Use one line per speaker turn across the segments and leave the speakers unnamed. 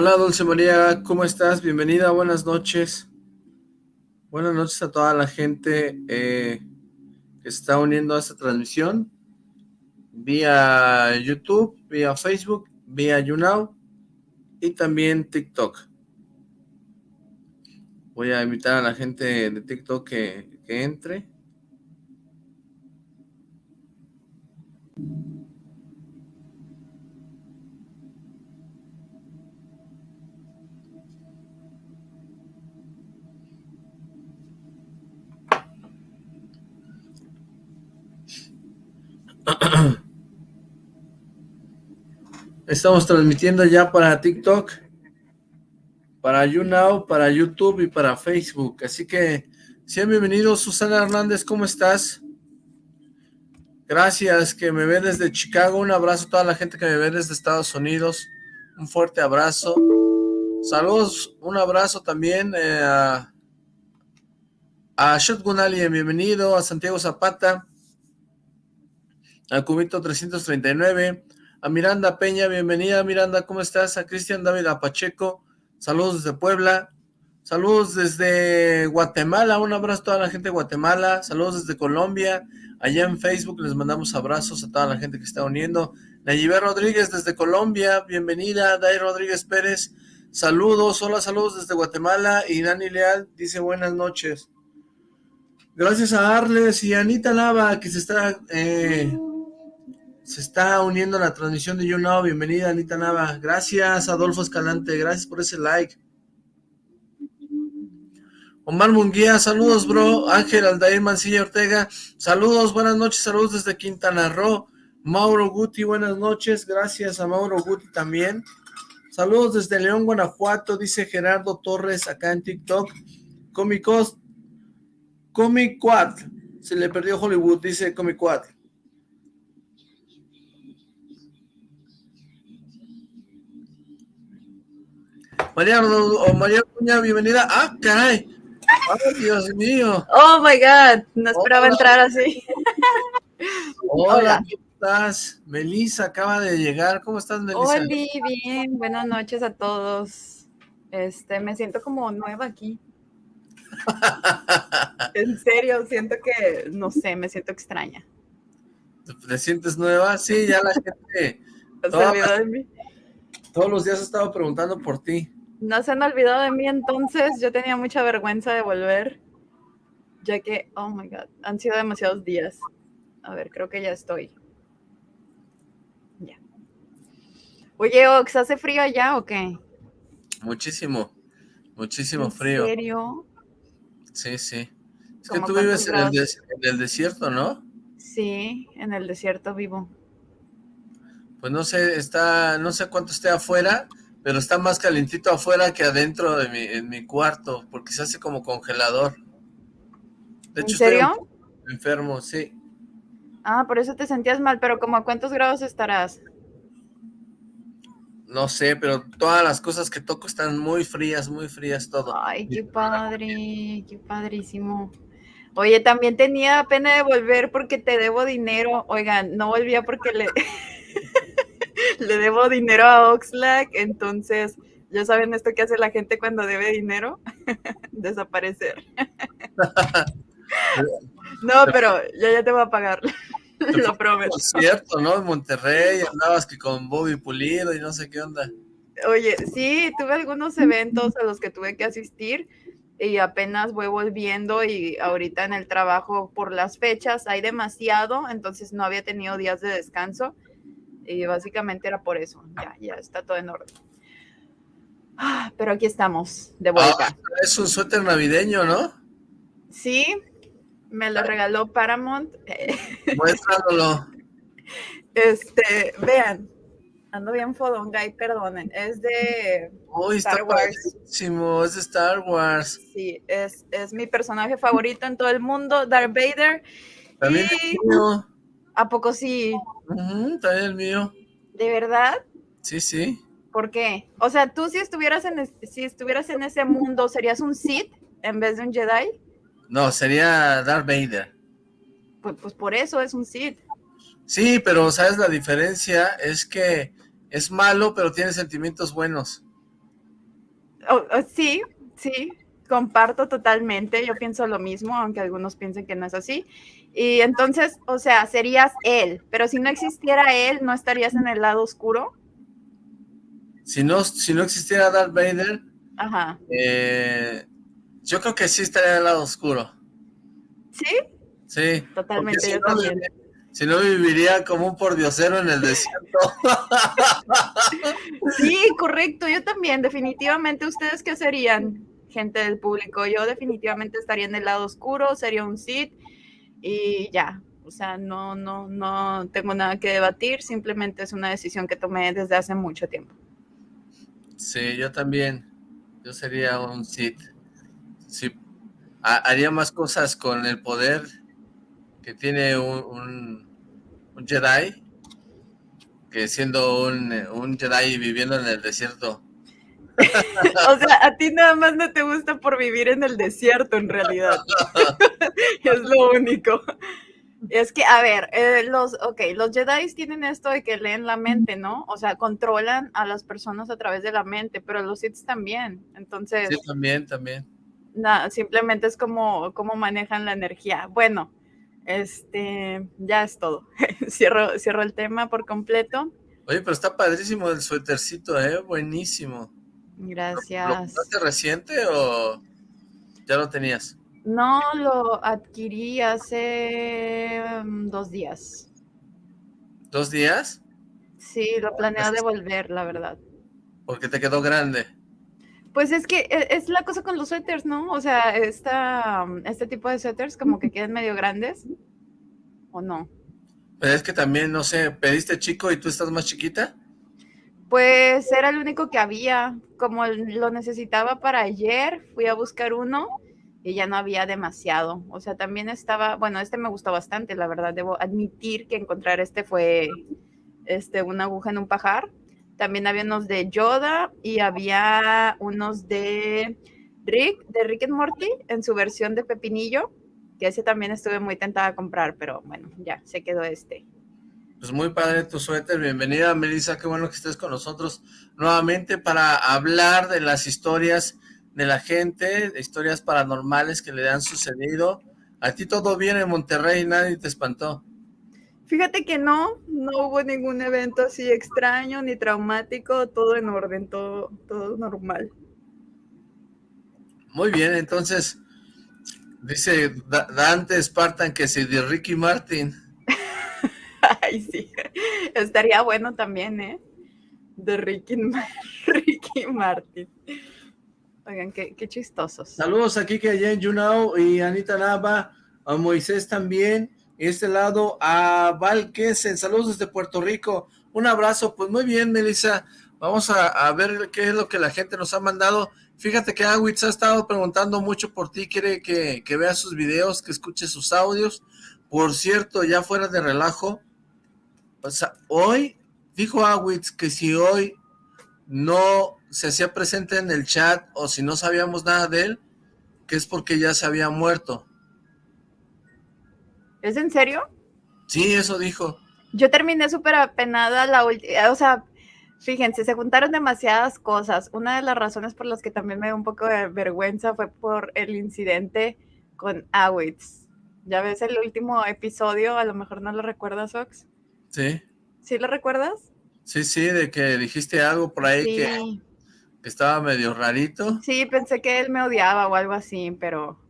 Hola Dulce María, ¿cómo estás? Bienvenida, buenas noches. Buenas noches a toda la gente eh, que está uniendo a esta transmisión vía YouTube, vía Facebook, vía YouNow y también TikTok. Voy a invitar a la gente de TikTok que, que entre. Estamos transmitiendo ya para TikTok, para YouNow, para YouTube y para Facebook. Así que sean bienvenidos. Susana Hernández, ¿cómo estás? Gracias, que me ve desde Chicago. Un abrazo a toda la gente que me ve desde Estados Unidos. Un fuerte abrazo. Saludos, un abrazo también eh, a, a Shotgun Alien, bienvenido. A Santiago Zapata. A Cubito 339 a Miranda Peña, bienvenida Miranda, ¿cómo estás? A Cristian David Pacheco, saludos desde Puebla, saludos desde Guatemala, un abrazo a toda la gente de Guatemala, saludos desde Colombia, allá en Facebook les mandamos abrazos a toda la gente que está uniendo, Nayibé Rodríguez desde Colombia, bienvenida, Day Rodríguez Pérez, saludos, hola, saludos desde Guatemala, y Dani Leal dice buenas noches. Gracias a Arles y Anita Lava que se está... Eh, se está uniendo a la transmisión de YouNow. Bienvenida, Anita Nava. Gracias, Adolfo Escalante. Gracias por ese like. Omar Munguía, saludos, bro. Ángel Aldair Mancilla Ortega, saludos, buenas noches, saludos desde Quintana Roo. Mauro Guti, buenas noches. Gracias a Mauro Guti también. Saludos desde León, Guanajuato, dice Gerardo Torres acá en TikTok. Comicos, Comic Quad. Se le perdió Hollywood, dice Comic María, María bienvenida. ¡Ah, caray! ¡Ay, Dios mío!
¡Oh, my God! No esperaba entrar así.
Hola, ¿cómo estás? Melissa acaba de llegar. ¿Cómo estás, Melissa?
Hola, bien. Buenas noches a todos. Este, me siento como nueva aquí. en serio, siento que, no sé, me siento extraña.
¿Te sientes nueva? Sí, ya la gente...
Olvidó de mí.
Todos los días he estado preguntando por ti.
No se han olvidado de mí entonces, yo tenía mucha vergüenza de volver, ya que, oh my god, han sido demasiados días. A ver, creo que ya estoy. Ya. Oye, Ox, ¿hace frío allá o qué?
Muchísimo, muchísimo frío.
¿En serio?
Sí, sí. Es que tú vives en el, en el desierto, ¿no?
Sí, en el desierto vivo.
Pues no sé, está, no sé cuánto esté afuera, pero está más calentito afuera que adentro de mi, en mi cuarto, porque se hace como congelador.
De hecho, ¿En serio?
Estoy enfermo, sí.
Ah, por eso te sentías mal, pero ¿como a cuántos grados estarás?
No sé, pero todas las cosas que toco están muy frías, muy frías todo.
Ay, qué padre, qué padrísimo. Oye, también tenía pena de volver porque te debo dinero. Oigan, no volvía porque le... le debo dinero a Oxlack, entonces ya saben esto que hace la gente cuando debe dinero, desaparecer. no, pero ya ya te voy a pagar, lo prometo.
Cierto, ¿no? En Monterrey andabas que con Bobby Pulido y no sé qué onda.
Oye, sí, tuve algunos eventos a los que tuve que asistir y apenas voy volviendo y ahorita en el trabajo por las fechas hay demasiado, entonces no había tenido días de descanso y básicamente era por eso. Ya, ya está todo en orden. Ah, pero aquí estamos, de vuelta. Ah,
es un suéter navideño, ¿no?
Sí, me lo regaló Paramount.
Muéstralo.
Este, vean, ando bien fodonga y perdonen, es de
Uy, Star Wars. es de Star Wars.
Sí, es, es mi personaje favorito en todo el mundo, Darth Vader.
También
y... ¿A poco sí?
también el mío.
¿De verdad?
Sí, sí.
¿Por qué? O sea, tú si estuvieras en si estuvieras en ese mundo, ¿serías un Sith en vez de un Jedi?
No, sería Darth Vader.
Pues, pues por eso es un Sith.
Sí, pero ¿sabes la diferencia? Es que es malo, pero tiene sentimientos buenos.
Oh, oh, sí, sí, comparto totalmente. Yo pienso lo mismo, aunque algunos piensen que no es así. Y entonces, o sea, serías él, pero si no existiera él, ¿no estarías en el lado oscuro?
Si no, si no existiera Darth Vader,
Ajá.
Eh, yo creo que sí estaría en el lado oscuro.
¿Sí?
Sí.
Totalmente, si yo no, también.
Si no, viviría como un pordiosero en el desierto.
Sí, correcto, yo también, definitivamente. ¿Ustedes qué serían, gente del público? Yo definitivamente estaría en el lado oscuro, sería un Sith y ya. O sea, no, no, no tengo nada que debatir, simplemente es una decisión que tomé desde hace mucho tiempo.
Sí, yo también. Yo sería un Sith. Sí, haría más cosas con el poder que tiene un, un, Jedi que siendo un, un, Jedi viviendo en el desierto.
O sea, a ti nada más no te gusta por vivir en el desierto en realidad. es lo único. Es que, a ver, eh, los, ok, los Jedi tienen esto de que leen la mente, ¿no? O sea, controlan a las personas a través de la mente, pero los Sith también, entonces...
Sí, también, también.
Nada, simplemente es como, como manejan la energía. Bueno, este, ya es todo. cierro, cierro el tema por completo.
Oye, pero está padrísimo el suétercito, ¿eh? Buenísimo.
Gracias.
¿Lo, compraste reciente o ya lo tenías?
No, lo adquirí hace mm, dos días.
¿Dos días?
Sí, lo planeo devolver, la verdad.
Porque te quedó grande.
Pues es que e, es la cosa con los suéteres, ¿no? O sea, esta, este tipo de suéteres como que quedan medio grandes, ¿o no?
Pero es que también, no sé, ¿pediste chico y tú estás más chiquita?
Pues era el único que había. Como lo necesitaba para ayer, fui a buscar uno y ya no había demasiado. O sea, también estaba, bueno, este me gustó bastante, la verdad, debo admitir que encontrar este fue este, una aguja en un pajar. También había unos de Yoda y había unos de Rick, de Rick and Morty, en su versión de Pepinillo, que ese también estuve muy tentada a comprar, pero bueno, ya se quedó este.
Pues muy padre tu suéter, bienvenida Melissa, qué bueno que estés con nosotros nuevamente para hablar de las historias de la gente, de historias paranormales que le han sucedido. A ti todo bien en Monterrey, nadie te espantó.
Fíjate que no, no hubo ningún evento así extraño ni traumático, todo en orden, todo, todo normal.
Muy bien, entonces, dice Dante Spartan que si de Ricky Martin.
Ay, sí, estaría bueno también, ¿eh? De Ricky, Ricky Martin. Oigan, qué, qué chistosos.
Saludos aquí que allá en Junao y Anita Nava, a Moisés también. Este lado a Val en saludos desde Puerto Rico, un abrazo, pues muy bien Melissa, vamos a, ver qué es lo que la gente nos ha mandado, fíjate que Awitz ha estado preguntando mucho por ti, quiere que, que veas sus videos, que escuche sus audios, por cierto, ya fuera de relajo, o sea, hoy, dijo Awitz que si hoy no se hacía presente en el chat o si no sabíamos nada de él, que es porque ya se había muerto.
¿Es en serio?
Sí, eso dijo.
Yo terminé súper apenada la última, o sea, fíjense, se juntaron demasiadas cosas. Una de las razones por las que también me dio un poco de vergüenza fue por el incidente con Awitz. ¿Ya ves el último episodio? A lo mejor no lo recuerdas, Ox.
Sí.
¿Sí lo recuerdas?
Sí, sí, de que dijiste algo por ahí que, que, estaba medio rarito.
Sí, pensé que él me odiaba o algo así, pero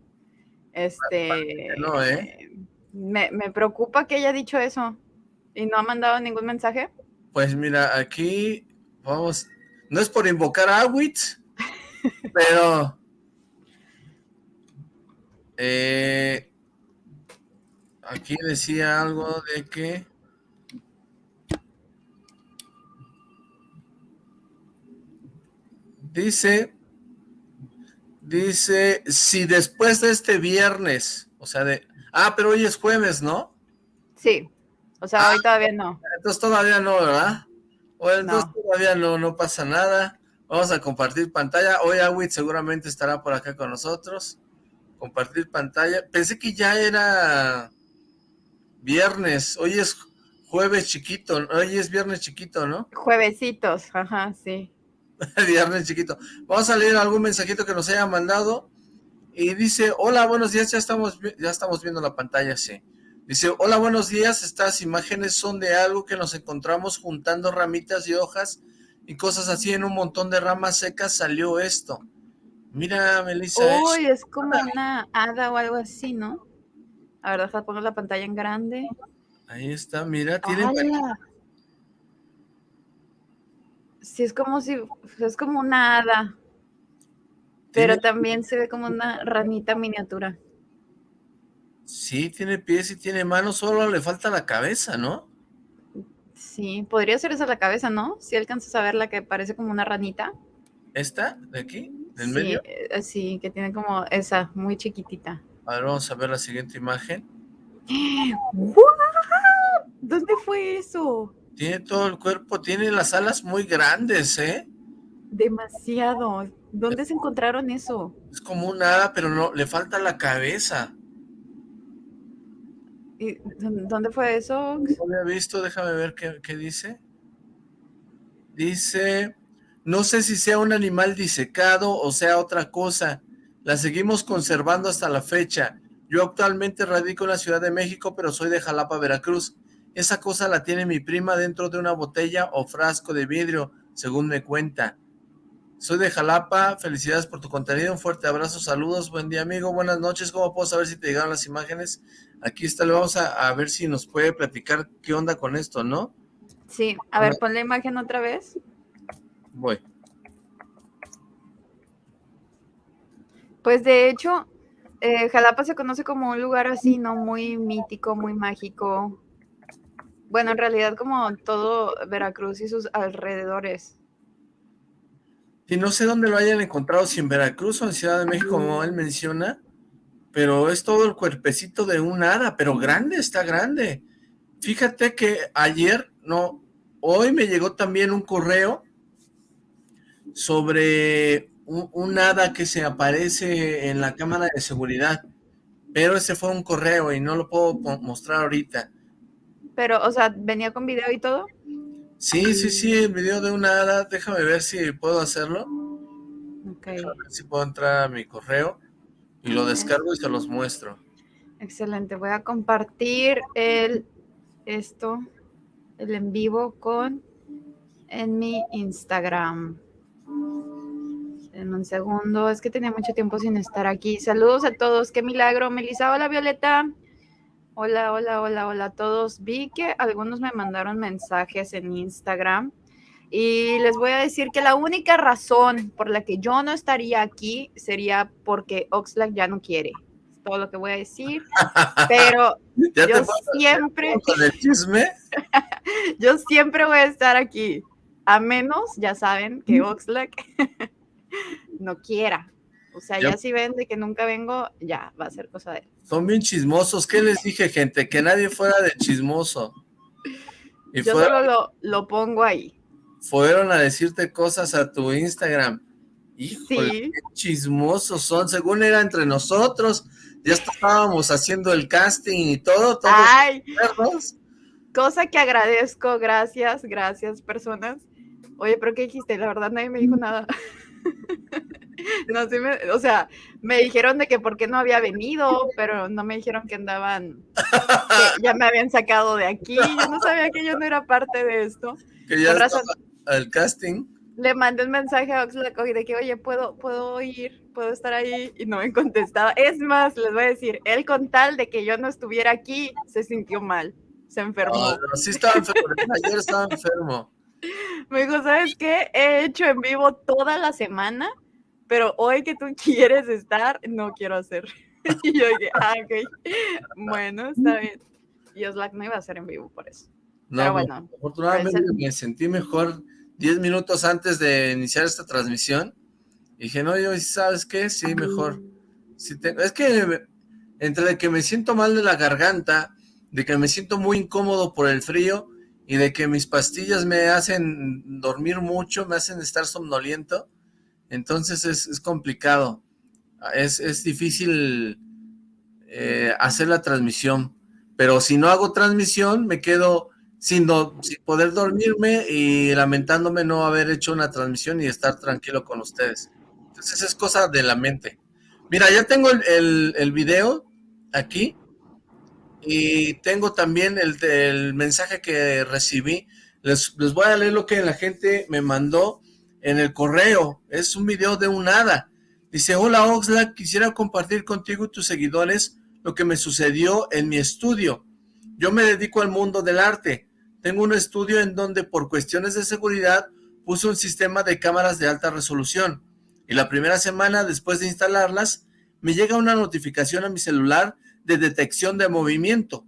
este... No, ¿eh? Me, preocupa que haya dicho eso. ¿Y no ha mandado ningún mensaje?
Pues mira, aquí vamos, no es por invocar a Awitz, pero eh, aquí decía algo de que dice dice si después de este viernes, o sea de Ah, pero hoy es jueves, ¿no?
Sí, o sea, hoy ah, todavía no.
Entonces todavía no, ¿verdad? O entonces todavía no, no pasa nada. Vamos a compartir pantalla. Hoy Awit seguramente estará por acá con nosotros. Compartir pantalla. Pensé que ya era viernes. Hoy es jueves chiquito. Hoy es viernes chiquito, ¿no?
Juevesitos, ajá, sí.
viernes chiquito. Vamos a leer algún mensajito que nos haya mandado. Y dice, hola, buenos días, ya estamos, ya estamos viendo la pantalla, sí. Dice, hola, buenos días, estas imágenes son de algo que nos encontramos juntando ramitas y hojas y cosas así, en un montón de ramas secas salió esto. Mira, Melissa.
Uy, es como una hada o algo así, ¿no? A ver, deja poner la pantalla en grande.
Ahí está, mira, tiene...
Sí, es como si, es como una hada. Pero también se ve como una ranita miniatura.
Sí, tiene pies y tiene manos, solo le falta la cabeza, ¿no?
Sí, podría ser esa la cabeza, ¿no? Si alcanzas a ver la que parece como una ranita.
¿Esta? ¿De aquí? ¿Del
sí,
medio?
Eh, sí, que tiene como esa, muy chiquitita.
A ver, vamos a ver la siguiente imagen.
¿Dónde fue eso?
Tiene todo el cuerpo, tiene las alas muy grandes, ¿eh?
Demasiado. ¿Dónde se encontraron eso?
Es como un hada, pero no, le falta la cabeza.
¿Y dónde fue eso?
No lo había visto, déjame ver qué, qué dice. Dice, no sé si sea un animal disecado o sea otra cosa. La seguimos conservando hasta la fecha. Yo actualmente radico en la Ciudad de México, pero soy de Jalapa, Veracruz. Esa cosa la tiene mi prima dentro de una botella o frasco de vidrio, según me cuenta. Soy de Jalapa, felicidades por tu contenido, un fuerte abrazo, saludos, buen día amigo, buenas noches, ¿cómo puedo saber si te llegaron las imágenes? Aquí está, le vamos a, ver si nos puede platicar qué onda con esto, ¿no?
Sí, a ver, pon la imagen otra vez.
Voy.
Pues de hecho, eh, Jalapa se conoce como un lugar así, ¿no? Muy mítico, muy mágico. Bueno, en realidad como todo Veracruz y sus alrededores.
Y no sé dónde lo hayan encontrado, si en Veracruz o en Ciudad de México, como él menciona, pero es todo el cuerpecito de un hada, pero grande, está grande. Fíjate que ayer, no, hoy me llegó también un correo sobre un, hada que se aparece en la cámara de seguridad, pero ese fue un correo y no lo puedo mostrar ahorita.
Pero, o sea, ¿venía con video y todo?
Sí, sí, sí, el video de una hada, déjame ver si puedo hacerlo. Ok. Déjame ver si puedo entrar a mi correo y lo descargo y se los muestro.
Excelente, voy a compartir el, esto, el en vivo con, en mi Instagram. En un segundo, es que tenía mucho tiempo sin estar aquí. Saludos a todos, qué milagro. Melissa, hola Violeta. Hola, hola, hola, hola a todos. Vi que algunos me mandaron mensajes en Instagram y les voy a decir que la única razón por la que yo no estaría aquí sería porque Oxlack ya no quiere. Es todo lo que voy a decir. Pero yo siempre... yo siempre voy a estar aquí. A menos, ya saben, que Oxlack no quiera. O sea, ya si ven de que nunca vengo, ya va a ser cosa de él.
Son bien chismosos. ¿Qué les dije, gente? Que nadie fuera de chismoso.
Y Yo solo lo, lo, pongo ahí.
Fueron a decirte cosas a tu Instagram. Híjole, qué chismosos son. Según era entre nosotros, ya estábamos haciendo el casting y todo. Todos Ay,
cosa que agradezco. Gracias, gracias, personas. Oye, pero ¿qué dijiste? La verdad nadie me dijo nada. no, sí me, o sea, me dijeron de que por qué no había venido, pero no me dijeron que andaban, que ya me habían sacado de aquí, yo no sabía que yo no era parte de esto.
Que ya razón, el casting.
Le mandé un mensaje a Oxlack de que, oye, ¿puedo, puedo ir, puedo estar ahí, y no me contestaba. Es más, les voy a decir, él con tal de que yo no estuviera aquí, se sintió mal, se enfermó.
sí estaba enfermo, ayer estaba enfermo.
Me dijo, ¿sabes qué? He hecho en vivo toda la semana, pero hoy que tú quieres estar, no quiero hacer. y yo dije, ah, ok, bueno, está bien. Y Oslac no iba a hacer en vivo por eso. No, pero bueno.
Afortunadamente me sentí mejor 10 minutos antes de iniciar esta transmisión. Y dije, no, yo, ¿sabes qué? Sí, mejor. es que entre que me siento mal de la garganta, de que me siento muy incómodo por el frío, y de que mis pastillas me hacen dormir mucho, me hacen estar somnoliento, entonces es, complicado, es, difícil eh, hacer la transmisión, pero si no hago transmisión, me quedo sin, sin poder dormirme y lamentándome no haber hecho una transmisión y estar tranquilo con ustedes. Entonces es cosa de la mente. Mira, ya tengo el, el, video aquí y tengo también el, mensaje que recibí. Les, les, voy a leer lo que la gente me mandó en el correo. Es un video de un hada. Dice, hola Oxlack, quisiera compartir contigo y tus seguidores lo que me sucedió en mi estudio. Yo me dedico al mundo del arte. Tengo un estudio en donde por cuestiones de seguridad puse un sistema de cámaras de alta resolución y la primera semana después de instalarlas, me llega una notificación a mi celular de detección de movimiento.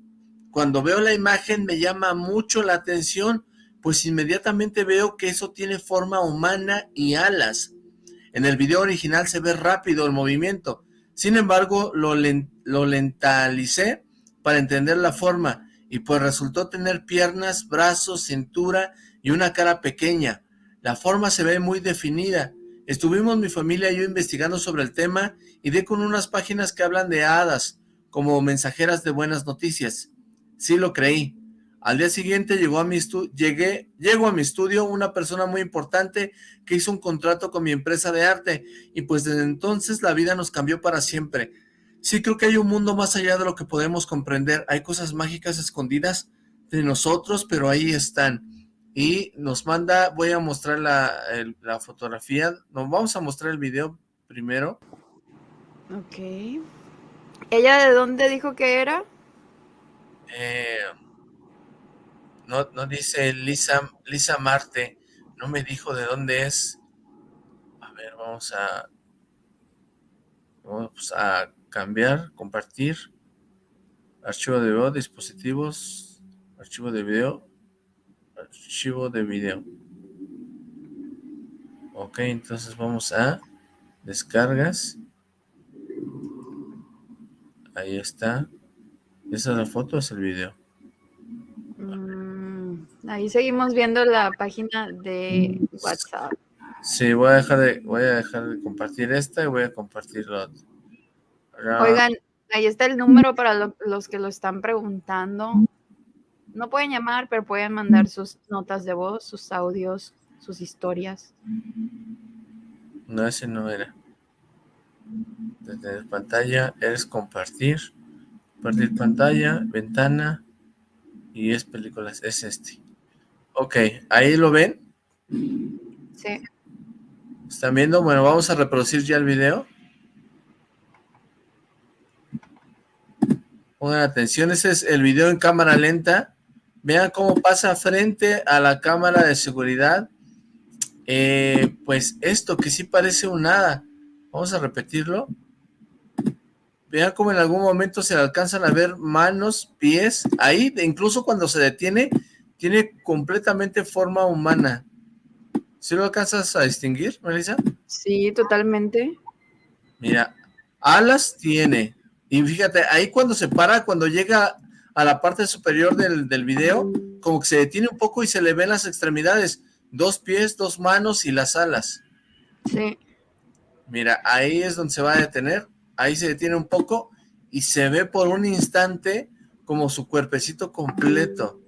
Cuando veo la imagen me llama mucho la atención, pues inmediatamente veo que eso tiene forma humana y alas. En el video original se ve rápido el movimiento, sin embargo lo, lentalicé para entender la forma, y pues resultó tener piernas, brazos, cintura y una cara pequeña. La forma se ve muy definida, Estuvimos mi familia y yo investigando sobre el tema y di con unas páginas que hablan de hadas, como mensajeras de buenas noticias. Sí lo creí. Al día siguiente llegó a mi llegué, a mi estudio una persona muy importante que hizo un contrato con mi empresa de arte y pues desde entonces la vida nos cambió para siempre. Sí creo que hay un mundo más allá de lo que podemos comprender. Hay cosas mágicas escondidas de nosotros, pero ahí están y nos manda, voy a mostrar la, la fotografía, nos vamos a mostrar el video primero.
Ok. ¿Ella de dónde dijo que era?
Eh, no, no dice Lisa, Lisa Marte, no me dijo de dónde es. A ver, vamos a, vamos a cambiar, compartir, archivo de video, dispositivos, archivo de video, archivo de video. Ok, entonces vamos a descargas. Ahí está. ¿Esa es la foto es el video?
Mm, ahí seguimos viendo la página de WhatsApp.
Sí, voy a dejar de, voy a dejar de compartir esta y voy a compartir la otra.
Oigan, ahí está el número para los que lo están preguntando no pueden llamar, pero pueden mandar sus notas de voz, sus audios, sus historias.
No, ese no era. Desde pantalla es compartir. Compartir pantalla, ventana y es películas, es este. Ok, ¿ahí lo ven?
Sí.
¿Están viendo? Bueno, vamos a reproducir ya el video. Pongan atención, ese es el video en cámara lenta Vean cómo pasa frente a la cámara de seguridad. Eh, pues esto que sí parece un nada. Vamos a repetirlo. Vean cómo en algún momento se alcanzan a ver manos, pies. Ahí, incluso cuando se detiene, tiene completamente forma humana. ¿Sí lo alcanzas a distinguir, Melissa?
Sí, totalmente.
Mira, alas tiene. Y fíjate, ahí cuando se para, cuando llega a la parte superior del, del video, como que se detiene un poco y se le ven las extremidades, dos pies, dos manos y las alas.
Sí.
Mira, ahí es donde se va a detener, ahí se detiene un poco y se ve por un instante como su cuerpecito completo.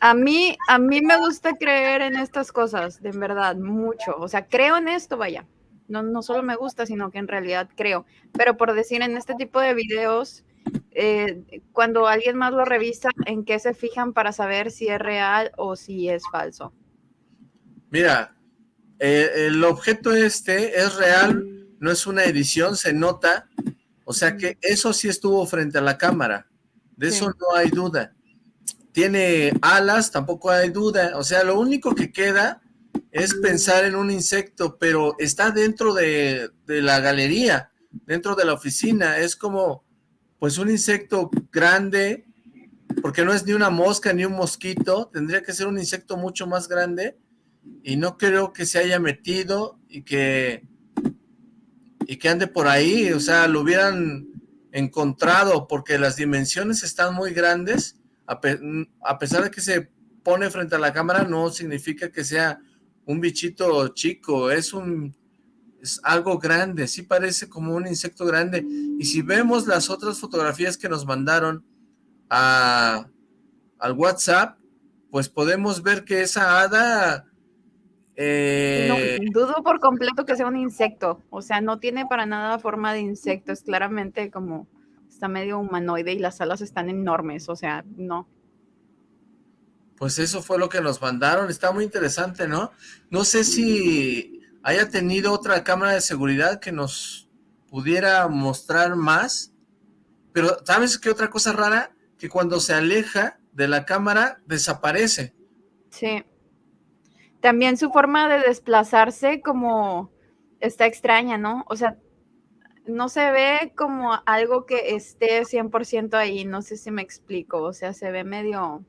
A mí, a mí me gusta creer en estas cosas, de verdad, mucho. O sea, creo en esto, vaya no, no solo me gusta, sino que en realidad creo. Pero por decir, en este tipo de videos, eh, cuando alguien más lo revisa, ¿en qué se fijan para saber si es real o si es falso?
Mira, eh, el objeto este es real, no es una edición, se nota, o sea que eso sí estuvo frente a la cámara, de eso no hay duda. Tiene alas, tampoco hay duda, o sea, lo único que queda es pensar en un insecto, pero está dentro de, la galería, dentro de la oficina, es como pues un insecto grande, porque no es ni una mosca ni un mosquito, tendría que ser un insecto mucho más grande, y no creo que se haya metido y que, y que ande por ahí, o sea, lo hubieran encontrado, porque las dimensiones están muy grandes, a, pesar de que se pone frente a la cámara, no significa que sea un bichito chico, es un es algo grande, sí parece como un insecto grande. Y si vemos las otras fotografías que nos mandaron a, al WhatsApp, pues podemos ver que esa hada...
Eh... dudo por completo que sea un insecto, o sea, no tiene para nada forma de insecto, es claramente como, está medio humanoide y las alas están enormes, o sea, no.
Pues eso fue lo que nos mandaron, está muy interesante, ¿no? No sé si haya tenido otra cámara de seguridad que nos pudiera mostrar más, pero ¿sabes qué otra cosa rara? Que cuando se aleja de la cámara, desaparece.
Sí. También su forma de desplazarse como está extraña, ¿no? O sea, no se ve como algo que esté 100% ahí, no sé si me explico, o sea, se ve medio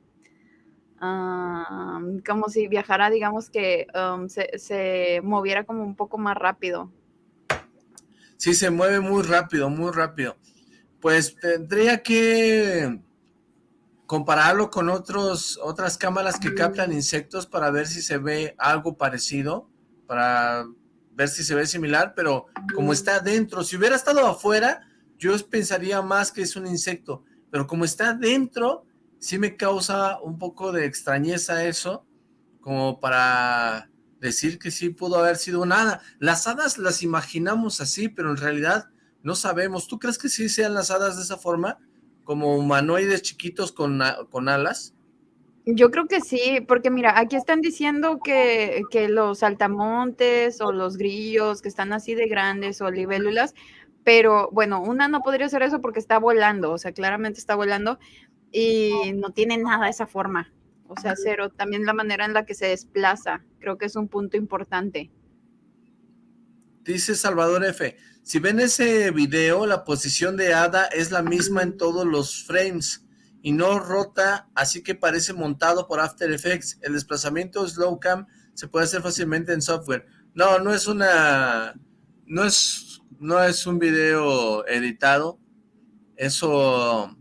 como si viajara, digamos que se, moviera como un poco más rápido.
Sí, se mueve muy rápido, muy rápido. Pues tendría que compararlo con otros, otras cámaras que captan insectos para ver si se ve algo parecido, para ver si se ve similar, pero como está dentro, si hubiera estado afuera, yo pensaría más que es un insecto, pero como está dentro, sí me causa un poco de extrañeza eso, como para decir que sí pudo haber sido nada. Las hadas las imaginamos así, pero en realidad no sabemos. ¿Tú crees que sí sean las hadas de esa forma? Como humanoides chiquitos con, con alas.
Yo creo que sí, porque mira, aquí están diciendo que, que, los saltamontes o los grillos que están así de grandes o libélulas, pero bueno, una no podría ser eso porque está volando, o sea, claramente está volando, y no tiene nada esa forma. O sea, cero. También la manera en la que se desplaza, creo que es un punto importante.
Dice Salvador F. Si ven ese video, la posición de Ada es la misma en todos los frames y no rota, así que parece montado por After Effects. El desplazamiento slow cam se puede hacer fácilmente en software. No, no es una... No es, no es un video editado. Eso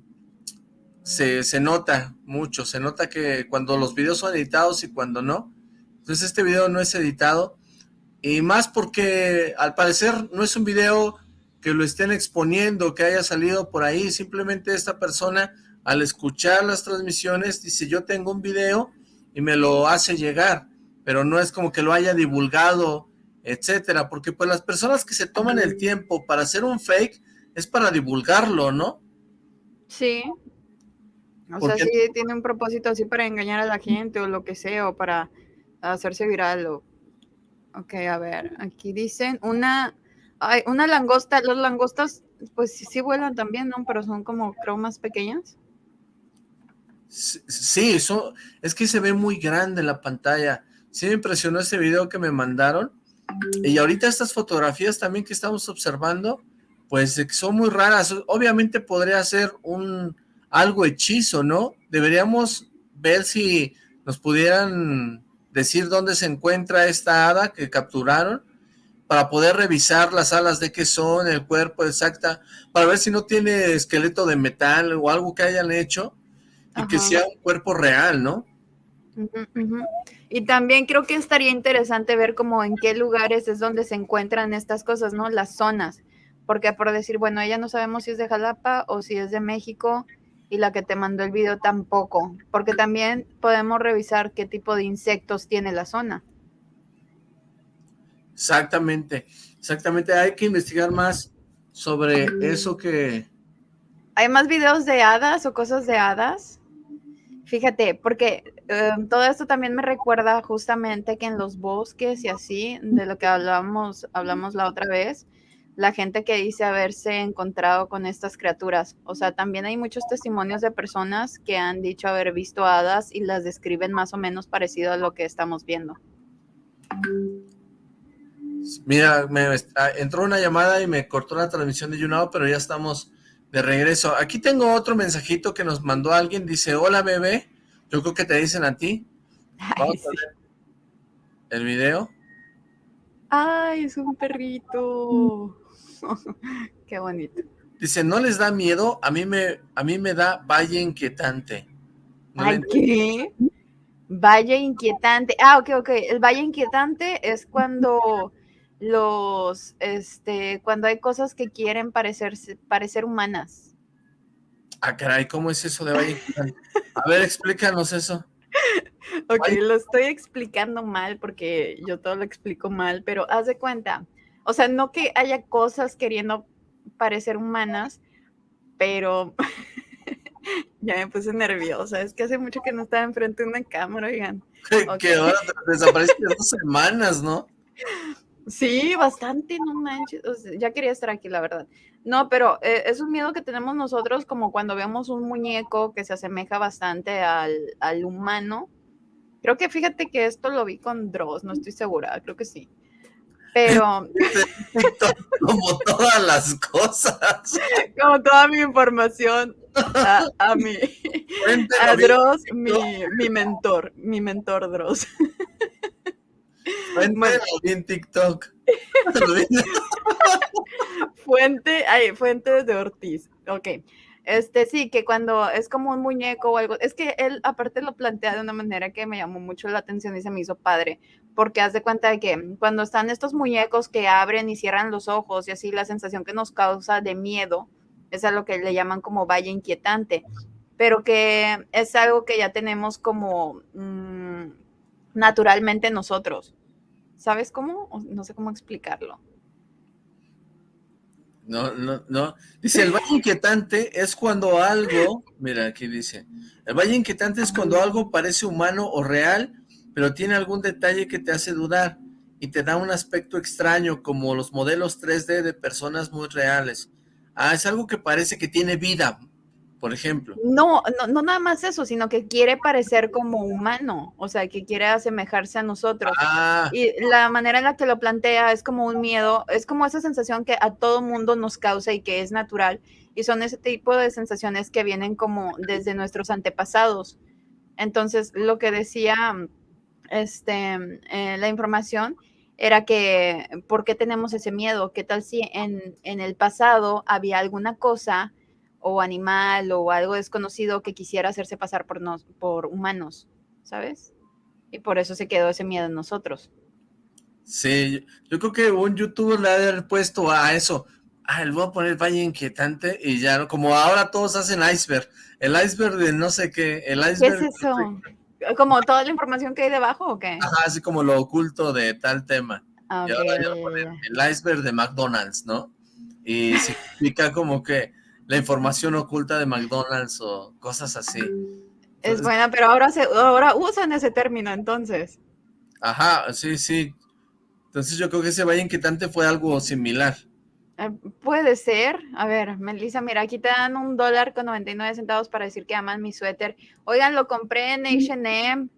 se, nota mucho, se nota que cuando los videos son editados y cuando no. Entonces este video no es editado y más porque al parecer no es un video que lo estén exponiendo, que haya salido por ahí, simplemente esta persona al escuchar las transmisiones dice yo tengo un video y me lo hace llegar, pero no es como que lo haya divulgado, etcétera, porque pues las personas que se toman el tiempo para hacer un fake es para divulgarlo, ¿no?
Sí, o sea, sí tiene un propósito así para engañar a la gente o lo que sea, o para hacerse viral. O... Ok, a ver, aquí dicen una, hay una langosta, los langostas pues sí, vuelan también, ¿no? Pero son como creo más pequeñas.
Sí, eso, es que se ve muy grande la pantalla. Sí me impresionó ese video que me mandaron. Y ahorita estas fotografías también que estamos observando, pues son muy raras. Obviamente podría ser un, algo hechizo, ¿no? Deberíamos ver si nos pudieran decir dónde se encuentra esta hada que capturaron para poder revisar las alas de qué son, el cuerpo exacta, para ver si no tiene esqueleto de metal o algo que hayan hecho y que sea un cuerpo real, ¿no?
Y también creo que estaría interesante ver como en qué lugares es donde se encuentran estas cosas, ¿no? Las zonas, porque por decir, bueno, ella no sabemos si es de Jalapa o si es de México, y la que te mandó el video tampoco, porque también podemos revisar qué tipo de insectos tiene la zona.
Exactamente, exactamente, hay que investigar más sobre eso que...
¿Hay más videos de hadas o cosas de hadas? Fíjate, porque em, todo esto también me recuerda justamente que en los bosques y así, de lo que hablamos, hablamos la otra vez, la gente que dice haberse encontrado con estas criaturas. O sea, también hay muchos testimonios de personas que han dicho haber visto hadas y las describen más o menos parecido a lo que estamos viendo.
Mira, me, ah, entró una llamada y me cortó la transmisión de YouNow, pero ya estamos de regreso. Aquí tengo otro mensajito que nos mandó alguien, dice, hola bebé, yo creo que te dicen a ti. Vamos a ver el video.
Ay, es un perrito. Qué bonito.
Dice, ¿no les da miedo? A mí me, a mí me da valle inquietante.
¿Ay, qué? Valle inquietante. Ah, ok, ok. El valle inquietante es cuando los, este, cuando hay cosas que quieren parecer, parecer humanas.
Ah, caray, ¿cómo es eso de Valle Inquietante? A ver, explícanos eso.
Ok, lo estoy explicando mal porque yo todo lo explico mal, pero haz de cuenta. O sea, no que haya cosas queriendo parecer humanas, pero ya me puse nerviosa. Es que hace mucho que no estaba enfrente de una cámara, oigan.
Que ahora desapareciste dos semanas, ¿no?
Sí, bastante, no manches. ya quería estar aquí, la verdad. No, pero eh, es un miedo que tenemos nosotros como cuando vemos un muñeco que se asemeja bastante al, al humano. Creo que fíjate que esto lo vi con Dross, no estoy segura, creo que sí. Pero.
Como todas las cosas.
Como toda mi información a, a mi. A Dross, mi, mi mentor, mi mentor Dross.
Fuente en TikTok.
fuente, ay, fuente de Ortiz. Ok. Este sí, que cuando es como un muñeco o algo, es que él aparte lo plantea de una manera que me llamó mucho la atención y se me hizo padre, porque haz de cuenta de que cuando están estos muñecos que abren y cierran los ojos y así la sensación que nos causa de miedo es a lo que le llaman como valle inquietante, pero que es algo que ya tenemos como mm, naturalmente nosotros. ¿Sabes cómo? No sé cómo explicarlo.
No, no, no. Dice, el valle inquietante es cuando algo, mira, aquí dice, el valle inquietante es cuando algo parece humano o real, pero tiene algún detalle que te hace dudar y te da un aspecto extraño, como los modelos 3D de personas muy reales. Ah, es algo que parece que tiene vida, por ejemplo.
No, no, no nada más eso, sino que quiere parecer como humano, o sea, que quiere asemejarse a nosotros. Ah. Y la manera en la que lo plantea es como un miedo, es como esa sensación que a todo mundo nos causa y que es natural, y son ese tipo de sensaciones que vienen como desde nuestros antepasados. Entonces, lo que decía este, eh, la información era que, ¿por qué tenemos ese miedo? ¿Qué tal si en, en el pasado había alguna cosa o animal o algo desconocido que quisiera hacerse pasar por, nos, por humanos, ¿sabes? Y por eso se quedó ese miedo en nosotros.
Sí, yo creo que un youtuber le ha haber puesto a eso, ah, le voy a poner Valle Inquietante y ya, como ahora todos hacen iceberg, el iceberg de no sé qué, el iceberg...
¿Qué es eso? ¿Como toda la información que hay debajo o qué?
Ajá, así como lo oculto de tal tema. Y ahora yo voy a poner el iceberg de McDonald's, ¿no? Y significa como que la información oculta de McDonald's o cosas así.
Es buena, pero ahora, se, ahora usan ese término entonces.
Ajá, sí, sí. Entonces yo creo que ese Valle Inquietante fue algo similar.
Eh, puede ser. A ver, Melissa, mira, aquí te dan un dólar con 99 centavos para decir que aman mi suéter. Oigan, lo compré en H&M.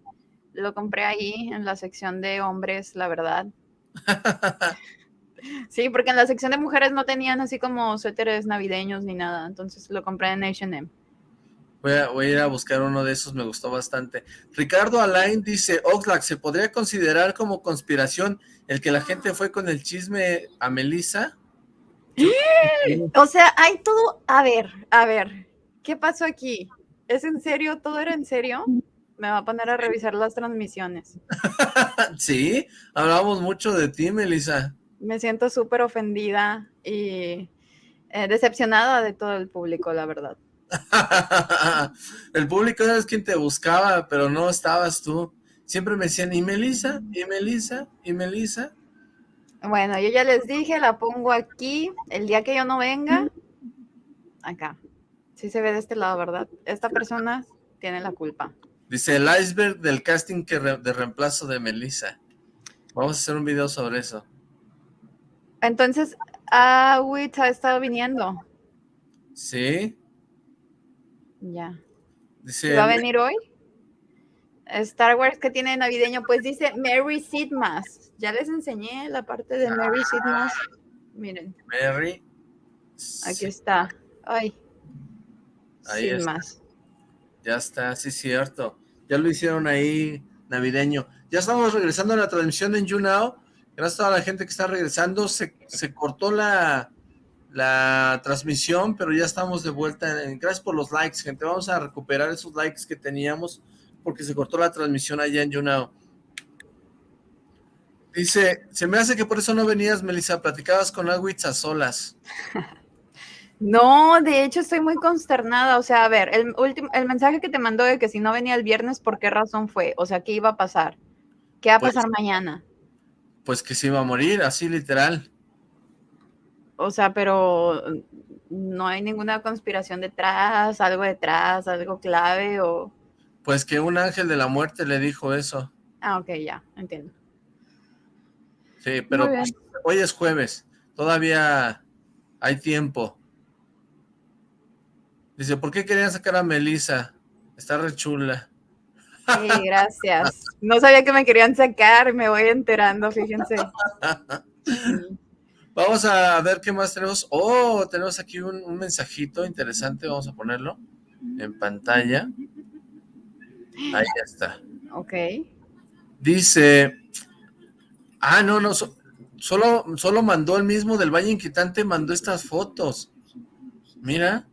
Lo compré ahí en la sección de hombres, la verdad. Sí, porque en la sección de mujeres no tenían así como suéteres navideños ni nada, entonces lo compré en H&M.
Voy a, ir a buscar uno de esos, me gustó bastante. Ricardo Alain dice, Oxlack, ¿se podría considerar como conspiración el que la gente fue con el chisme a Melissa?
O sea, hay todo... A ver, a ver, ¿qué pasó aquí? ¿Es en serio? ¿Todo era en serio? Me va a poner a revisar las transmisiones.
sí, hablamos mucho de ti, Melissa
me siento súper ofendida y eh, decepcionada de todo el público, la verdad.
el público es quien te buscaba, pero no estabas tú. Siempre me decían, ¿y Melissa? ¿y Melissa? ¿y Melissa?
Bueno, yo ya les dije, la pongo aquí. El día que yo no venga, acá. Sí se ve de este lado, ¿verdad? Esta persona tiene la culpa.
Dice, el iceberg del casting que de reemplazo de Melissa. Vamos a hacer un video sobre eso.
Entonces, Awit ha estado viniendo.
Sí.
Ya. ¿Va a venir hoy? Star Wars que tiene navideño, pues dice Mary Sidmas. Ya les enseñé la parte de Mary Sidmas. Miren.
Mary.
Aquí está. Ay.
Ahí Sidmas. Ya está, sí cierto. Ya lo hicieron ahí navideño. Ya estamos regresando a la transmisión en YouNow. Gracias a toda la gente que está regresando. Se, cortó la, la transmisión, pero ya estamos de vuelta. Gracias por los likes, gente. Vamos a recuperar esos likes que teníamos porque se cortó la transmisión allá en YouNow. Dice, se me hace que por eso no venías, Melissa, platicabas con Agüitz a solas.
No, de hecho estoy muy consternada. O sea, a ver, el, último, el mensaje que te mandó de que si no venía el viernes, ¿por qué razón fue? O sea, ¿qué iba a pasar? ¿Qué va a pasar pues mañana?
Pues que se iba a morir, así literal.
O sea, pero no hay ninguna conspiración detrás, algo detrás, algo clave o...
Pues que un ángel de la muerte le dijo eso.
Ah, ok, ya, entiendo.
Sí, pero pues, hoy es jueves, todavía hay tiempo. Dice, ¿por qué querían sacar a Melissa? Está re chula.
Sí, gracias. No sabía que me querían sacar, me voy enterando, fíjense.
Vamos a ver qué más tenemos. Oh, tenemos aquí un, mensajito interesante, vamos a ponerlo en pantalla. Ahí está.
Ok.
Dice, ah, no, no, solo, solo mandó el mismo del Valle Inquietante, mandó estas fotos. Mira.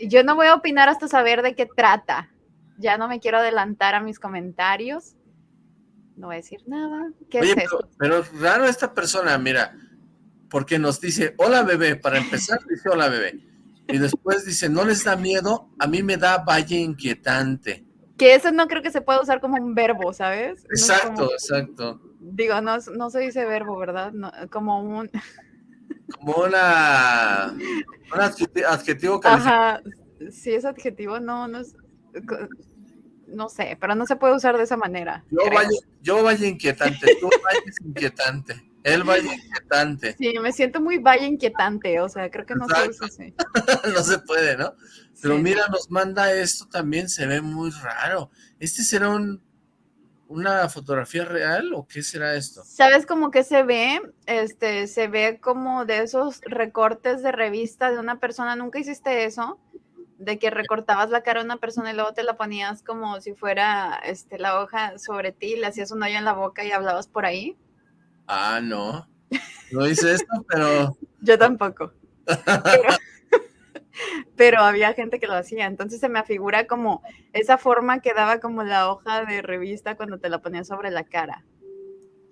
Yo no voy a opinar hasta saber de qué trata. Ya no me quiero adelantar a mis comentarios no voy a decir nada. ¿Qué es
pero, pero, raro esta persona, mira, porque nos dice, hola bebé, para empezar dice hola bebé, y después dice, no les da miedo, a mí me da valle inquietante.
Que eso no creo que se pueda usar como un verbo, ¿sabes?
Exacto, exacto.
Digo, no, no se dice verbo, ¿verdad? como un...
Como una... Un adjetivo, calificado. Ajá,
sí es adjetivo, no, no es no sé, pero no se puede usar de esa manera.
Yo, vaya, inquietante, tú vayas inquietante, él vaya inquietante.
Sí, me siento muy vaya inquietante, o sea, creo que no se usa así.
no se puede, ¿no? Pero mira, nos manda esto también, se ve muy raro. ¿Este será un, una fotografía real o qué será esto?
¿Sabes cómo que se ve? Este, se ve como de esos recortes de revista de una persona, ¿nunca hiciste eso? De que recortabas la cara a una persona y luego te la ponías como si fuera este, la hoja sobre ti, le hacías un hoyo en la boca y hablabas por ahí.
Ah, no. No hice esto, pero...
Yo tampoco. Pero, había gente que lo hacía. Entonces se me afigura como esa forma que daba como la hoja de revista cuando te la ponías sobre la cara.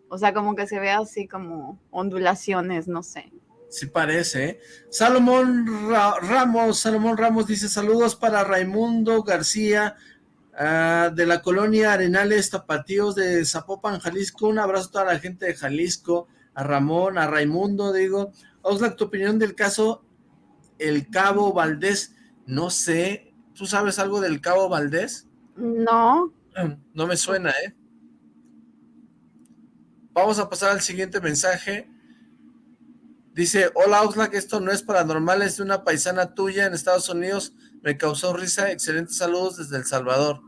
O sea, como que se ve así como ondulaciones, no sé.
Sí parece. ¿eh? Salomón Ramos, Salomón Ramos dice saludos para Raimundo García ah, de la colonia Arenales Tapatíos de Zapopan, Jalisco. Un abrazo a toda la gente de Jalisco, a Ramón, a Raimundo, digo. Oxlack, tu opinión del caso El Cabo Valdés. No sé, ¿tú sabes algo del Cabo Valdés?
No.
No me suena, ¿eh? Vamos a pasar al siguiente mensaje. Dice, hola Oxlack, esto no es paranormal, es de una paisana tuya en Estados Unidos, me causó risa, excelentes saludos desde El Salvador.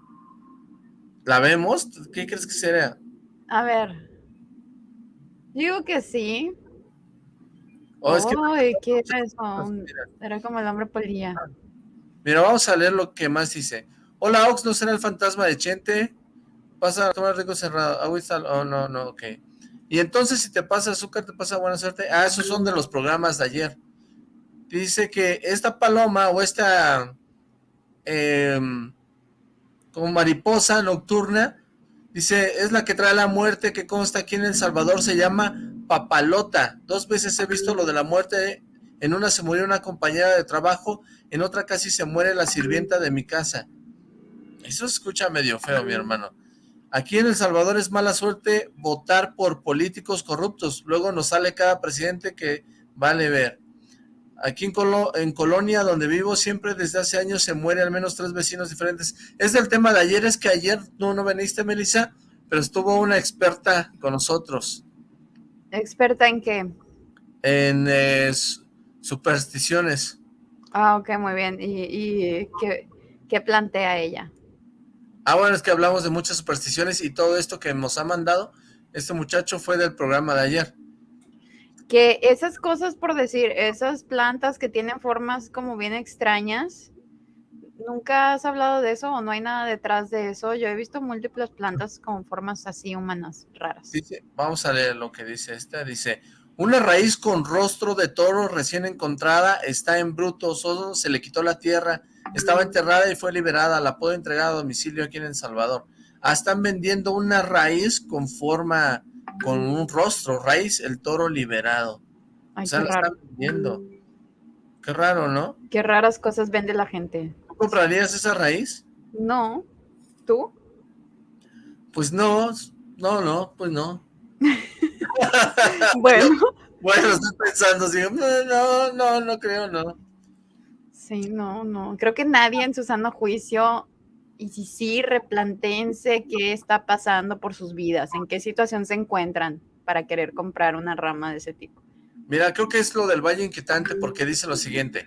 ¿La vemos? ¿Qué crees que sería?
A ver, digo que sí.
Oh, es que...
¿qué era eso? Era como el hombre polilla.
Mira, vamos a leer lo que más dice. Hola Ox, ¿no será el fantasma de Chente? Pasa a tomar rico cerrado. Oh, no, no, ok. Y entonces si te pasa azúcar, te pasa buena suerte. Ah, esos son de los programas de ayer. Dice que esta paloma o esta em, como mariposa nocturna, dice, es la que trae la muerte que consta aquí en El Salvador, se llama papalota. Dos veces he visto lo de la muerte, en una se murió una compañera de trabajo, en otra casi se muere la sirvienta de mi casa. Eso se escucha medio feo, mi hermano. Aquí en El Salvador es mala suerte votar por políticos corruptos. Luego nos sale cada presidente que vale ver. Aquí en, en Colonia, donde vivo, siempre desde hace años se muere al menos tres vecinos diferentes. Es del tema de ayer, es que ayer no, no veniste, Melissa, pero estuvo una experta con nosotros.
¿Experta en qué?
En eh, supersticiones.
Ah, ok, muy bien. ¿Y, qué, qué plantea ella?
Ah, bueno, es que hablamos de muchas supersticiones y todo esto que nos ha mandado, este muchacho fue del programa de ayer.
Que esas cosas, por decir, esas plantas que tienen formas como bien extrañas, ¿nunca has hablado de eso o no hay nada detrás de eso? Yo he visto múltiples plantas con formas así humanas, raras.
vamos a leer lo que dice esta. Dice, una raíz con rostro de toro recién encontrada está en bruto, solo se le quitó la tierra estaba enterrada y fue liberada, la puedo entregar a domicilio aquí en El Salvador. Ah, están vendiendo una raíz con forma, con un rostro, raíz, el toro liberado. o sea, la están vendiendo. Qué raro, ¿no?
Qué raras cosas vende la gente.
¿Comprarías esa raíz?
No. ¿Tú?
Pues no, no, no, pues no.
bueno.
Bueno, estoy pensando, sí, no, no, no creo, no.
Sí, no, no. Creo que nadie en su sano juicio, y si sí, replantense qué está pasando por sus vidas, en qué situación se encuentran para querer comprar una rama de ese tipo.
Mira, creo que es lo del Valle Inquietante porque dice lo siguiente.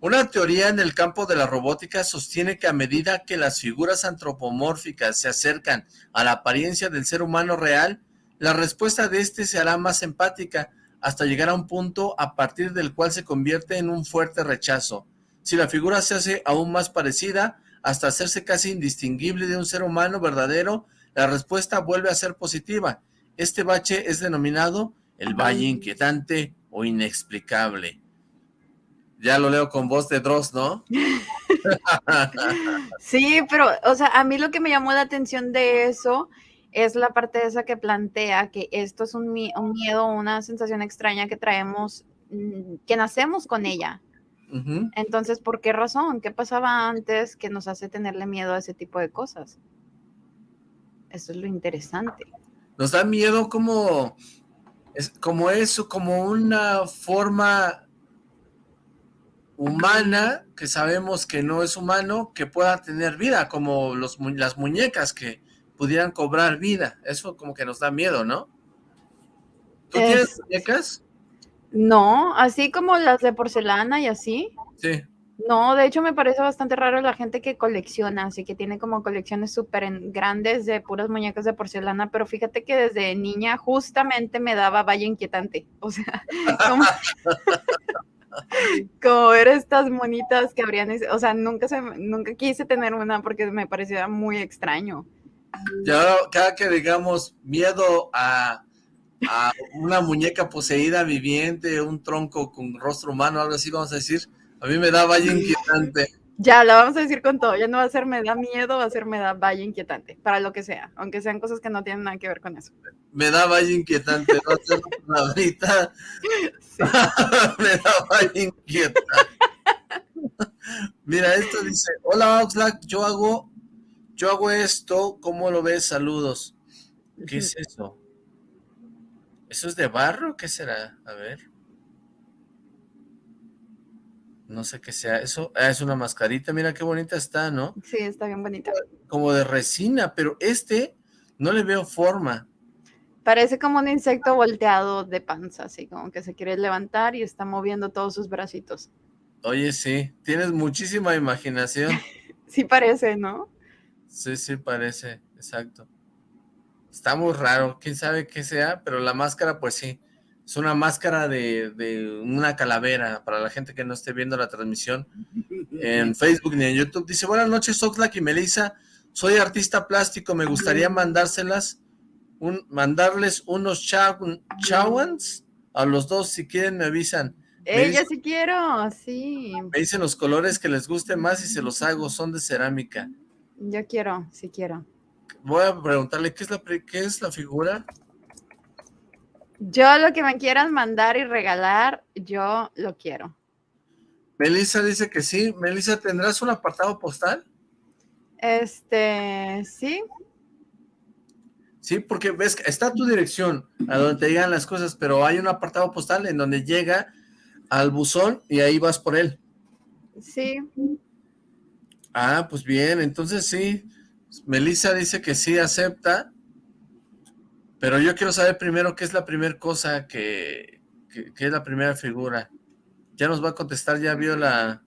Una teoría en el campo de la robótica sostiene que a medida que las figuras antropomórficas se acercan a la apariencia del ser humano real, la respuesta de éste se hará más empática hasta llegar a un punto a partir del cual se convierte en un fuerte rechazo. Si la figura se hace aún más parecida, hasta hacerse casi indistinguible de un ser humano verdadero, la respuesta vuelve a ser positiva. Este bache es denominado el valle inquietante o inexplicable. Ya lo leo con voz de Dross, ¿no?
sí, pero, o sea, a mí lo que me llamó la atención de eso es la parte esa que plantea que esto es un, miedo, una sensación extraña que traemos, mm, que nacemos con ella. Entonces, ¿por qué razón? ¿Qué pasaba antes que nos hace tenerle miedo a ese tipo de cosas? Eso es lo interesante.
Nos da miedo como, es, como eso, como una forma humana, que sabemos que no es humano, que pueda tener vida, como los, las muñecas que pudieran cobrar vida. Eso como que nos da miedo, ¿no? ¿Tú tienes muñecas?
No, así como las de porcelana y así.
Sí.
No, de hecho me parece bastante raro la gente que colecciona, así que tiene como colecciones súper grandes de puras muñecas de porcelana, pero fíjate que desde niña justamente me daba valle inquietante, o sea, como, como ver estas monitas que habrían, o sea, nunca, se, nunca quise tener una porque me parecía muy extraño.
Ya cada que digamos miedo a, a una muñeca poseída viviente, un tronco con rostro humano, algo así vamos a decir, a mí me da valle inquietante.
Ya, la vamos a decir con todo. Ya no va a ser me da miedo, va a ser me da valle inquietante, para lo que sea, aunque sean cosas que no tienen nada que ver con eso.
Me da valle inquietante, va a ser me da valle inquietante. Mira, esto dice, hola Oxlack, yo hago, yo hago esto, ¿cómo lo ves? Saludos. ¿Qué es eso? ¿Eso es de barro? ¿Qué será? A ver. No sé qué sea. Eso ah, es una mascarita. Mira qué bonita está, ¿no?
Sí, está bien bonita.
Como de resina, pero este no le veo forma.
Parece como un insecto volteado de panza, así como que se quiere levantar y está moviendo todos sus bracitos.
Oye, sí, tienes muchísima imaginación.
sí parece, ¿no?
Sí, sí parece, exacto. Está muy raro, quién sabe qué sea, pero la máscara pues sí. Es una máscara de, una calavera para la gente que no esté viendo la transmisión en Facebook ni en YouTube. Dice, buenas noches Oxlack y Melissa, soy artista plástico, me gustaría mandárselas, un, mandarles unos chawans a los dos, si quieren me avisan.
Ella sí quiero, sí.
Me dicen los colores que les guste más y se los hago, son de cerámica.
Yo quiero, sí quiero.
Voy a preguntarle, ¿qué es la, qué es la figura?
Yo lo que me quieran mandar y regalar, yo lo quiero.
Melissa dice que sí. Melissa, ¿tendrás un apartado postal?
Este, sí.
Sí, porque ves, está tu dirección a donde te llegan las cosas, pero hay un apartado postal en donde llega al buzón y ahí vas por él.
Sí.
Ah, pues bien, entonces sí. Melissa dice que sí acepta pero yo quiero saber primero qué es la primera cosa que, es la primera figura. Ya nos va a contestar, ya vio la,